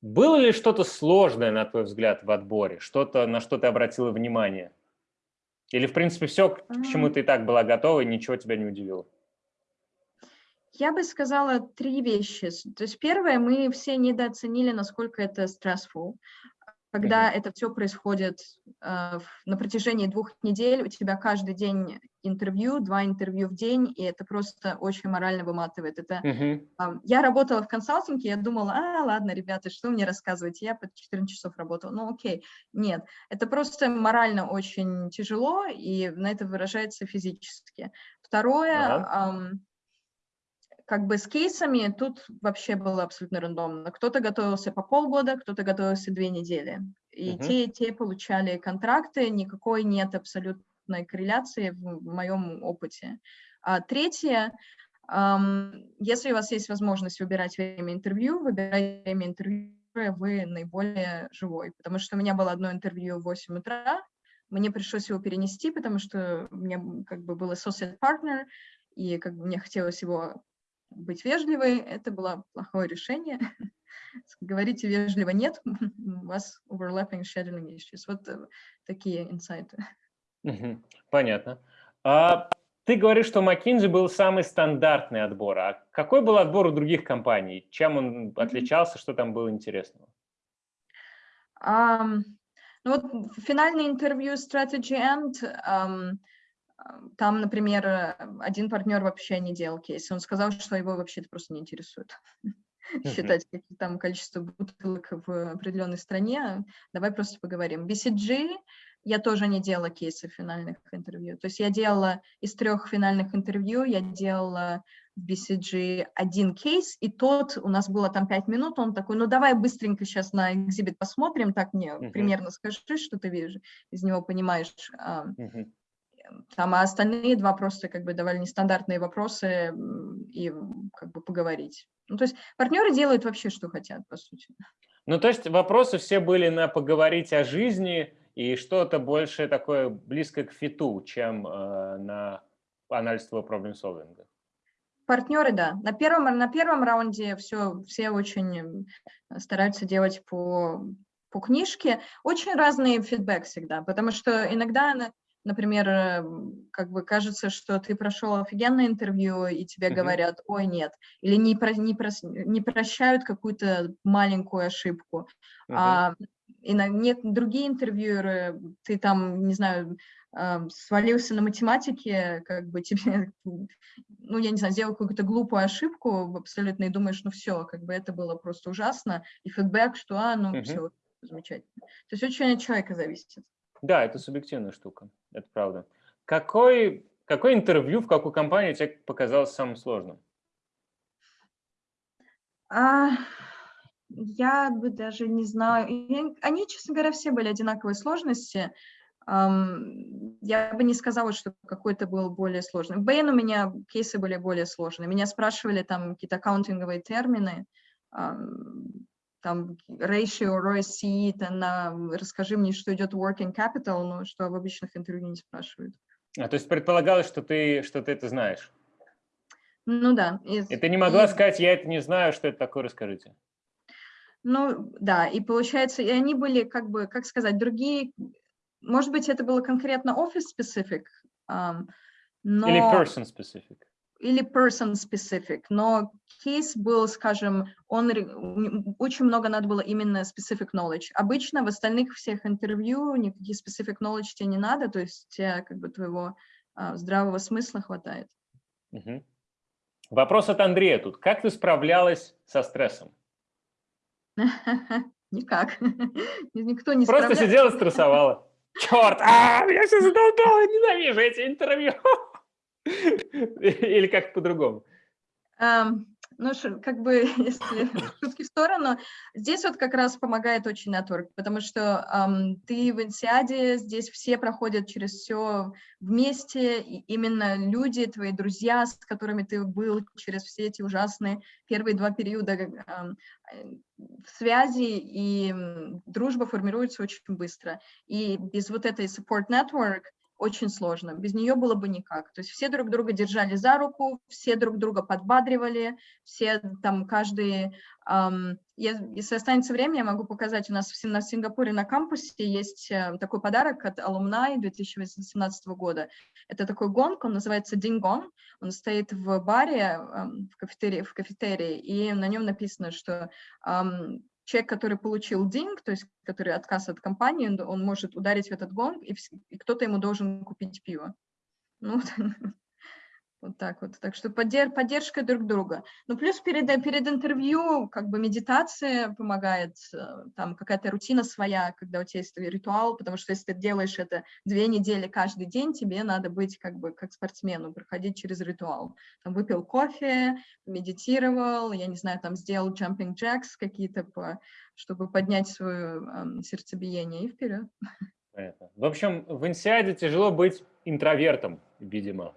Было ли что-то сложное, на твой взгляд, в отборе? Что-то, на что ты обратила внимание? Или, в принципе, все, к чему ты и так была готова, и ничего тебя не удивило? Я бы сказала три вещи. То есть первое, мы все недооценили, насколько это stressful когда это все происходит э, на протяжении двух недель, у тебя каждый день интервью, два интервью в день, и это просто очень морально выматывает. Это, uh-huh. э, я работала в консалтинге, я думала, а, ладно, ребята, что мне рассказывать, я по 14 часов работала, ну окей, нет, это просто морально очень тяжело, и на это выражается физически. Второе, uh-huh. э, как бы с кейсами тут вообще было абсолютно рандомно. Кто-то готовился по полгода, кто-то готовился две недели. И uh-huh. те, и те получали контракты, никакой нет абсолютной корреляции в, в моем опыте. А третье, эм, если у вас есть возможность выбирать время интервью, выбирайте время интервью, вы наиболее живой. Потому что у меня было одно интервью в 8 утра, мне пришлось его перенести, потому что у меня как бы был associate partner, и как бы мне хотелось его быть вежливой, это было плохое решение. Говорите вежливо нет, у вас overlapping scheduling issues. Вот э, такие инсайты. Понятно. А ты говоришь, что McKinsey был самый стандартный отбор. А какой был отбор у других компаний? Чем он отличался, что там было интересного? Um, ну вот финальное интервью Strategy End um, там, например, э, один партнер вообще не делал кейс. Он сказал, что его вообще это просто не интересует. Считать какие там количество бутылок в определенной стране. Давай просто поговорим. BCG я тоже не делала кейсы финальных интервью. То есть я делала из трех финальных интервью, я делала в BCG один кейс, и тот, у нас было там пять минут, он такой, ну давай быстренько сейчас на экзибит посмотрим, так мне uh-huh. примерно скажи, что ты видишь, из него понимаешь. Uh-huh. Там, а остальные два просто как бы давали нестандартные вопросы и как бы поговорить. Ну, то есть партнеры делают вообще, что хотят, по сути. Ну, то есть вопросы все были на поговорить о жизни и что-то больше такое близкое к фиту, чем э, на анализ твоего проблем-солвинга. Партнеры, да. На первом, на первом раунде все, все очень стараются делать по, по книжке. Очень разный фидбэк всегда, потому что иногда например, э, как бы кажется, что ты прошел офигенное интервью, и тебе uh-huh. говорят, ой, нет, или не, про, не, про, не прощают какую-то маленькую ошибку. Uh-huh. А, и на нет, другие интервьюеры, ты там, не знаю, э, свалился на математике, как бы тебе, ну, я не знаю, сделал какую-то глупую ошибку абсолютно, и думаешь, ну все, как бы это было просто ужасно, и фидбэк, что, а, ну, uh-huh. все, замечательно. То есть очень от человека зависит. Да, это субъективная штука, это правда. Какой, какое интервью в какую компанию тебе показалось самым сложным? А, я бы даже не знаю. Они, честно говоря, все были одинаковой сложности. Я бы не сказала, что какой-то был более сложный. В Бэйн у меня кейсы были более сложные. Меня спрашивали там какие-то аккаунтинговые термины, там ratio, ROIC, там, расскажи мне, что идет working capital, но что в обычных интервью не спрашивают. А то есть предполагалось, что ты, что ты это знаешь? Ну да. И, и ты не могла и... сказать, я это не знаю, что это такое, расскажите. Ну да, и получается, и они были как бы, как сказать, другие, может быть, это было конкретно office-specific, um, но... Или person-specific или person specific, но кейс был, скажем, он очень много надо было именно specific knowledge. Обычно в остальных всех интервью никаких specific knowledge тебе не надо, то есть тебе как бы твоего а, здравого смысла хватает. Угу. Вопрос от Андрея тут. Как ты справлялась со стрессом? Никак. Никто не Просто сидела, стрессовала. Черт, а, меня все задолбало, ненавижу эти интервью. Или как по-другому? Ну, как бы, если шутки в сторону, здесь вот как раз помогает очень нетворк, потому что um, ты в инсиаде, здесь все проходят через все вместе, и именно люди, твои друзья, с которыми ты был через все эти ужасные первые два периода um, связи и дружба формируется очень быстро. И без вот этой support network очень сложно. Без нее было бы никак. То есть все друг друга держали за руку, все друг друга подбадривали, все там каждый... Эм, если останется время, я могу показать, у нас в, на Сингапуре на кампусе есть э, такой подарок от Alumni 2018 года. Это такой гонг, он называется Дингон, он стоит в баре, э, в, кафетерии, в кафетерии, и на нем написано, что эм, человек, который получил динг, то есть который отказ от компании, он может ударить в этот гонг, и, и кто-то ему должен купить пиво. Ну, Вот так вот. Так что поддерж, поддержка друг друга. Ну, плюс перед, перед интервью как бы медитация помогает, э, там какая-то рутина своя, когда у тебя есть ритуал, потому что если ты делаешь это две недели каждый день, тебе надо быть как бы как спортсмену, проходить через ритуал. Там выпил кофе, медитировал, я не знаю, там сделал jumping jacks какие-то, по, чтобы поднять свое э, сердцебиение и вперед. Понятно. В общем, в инсиаде тяжело быть интровертом, видимо.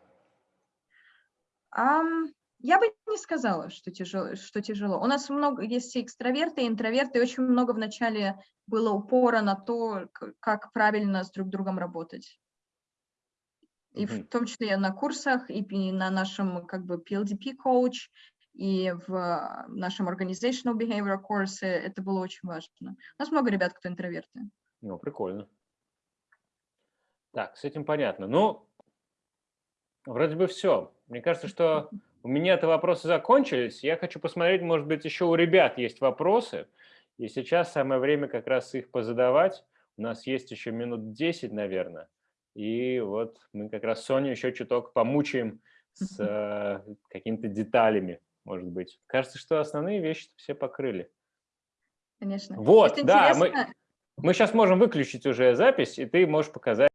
Я бы не сказала, что тяжело, что тяжело. У нас много есть и экстраверты, и интроверты, и очень много вначале было упора на то, как правильно с друг другом работать. И в том числе на курсах, и на нашем как бы PLDP coach, и в нашем organizational behavior курсе это было очень важно. У нас много ребят, кто интроверты. Ну, прикольно. Так, с этим понятно. Ну, вроде бы все. Мне кажется, что у меня это вопросы закончились. Я хочу посмотреть, может быть, еще у ребят есть вопросы. И сейчас самое время как раз их позадавать. У нас есть еще минут 10, наверное. И вот мы как раз Соню еще чуток помучаем с э, какими-то деталями, может быть. Кажется, что основные вещи все покрыли. Конечно. Вот, да, мы, мы сейчас можем выключить уже запись, и ты можешь показать.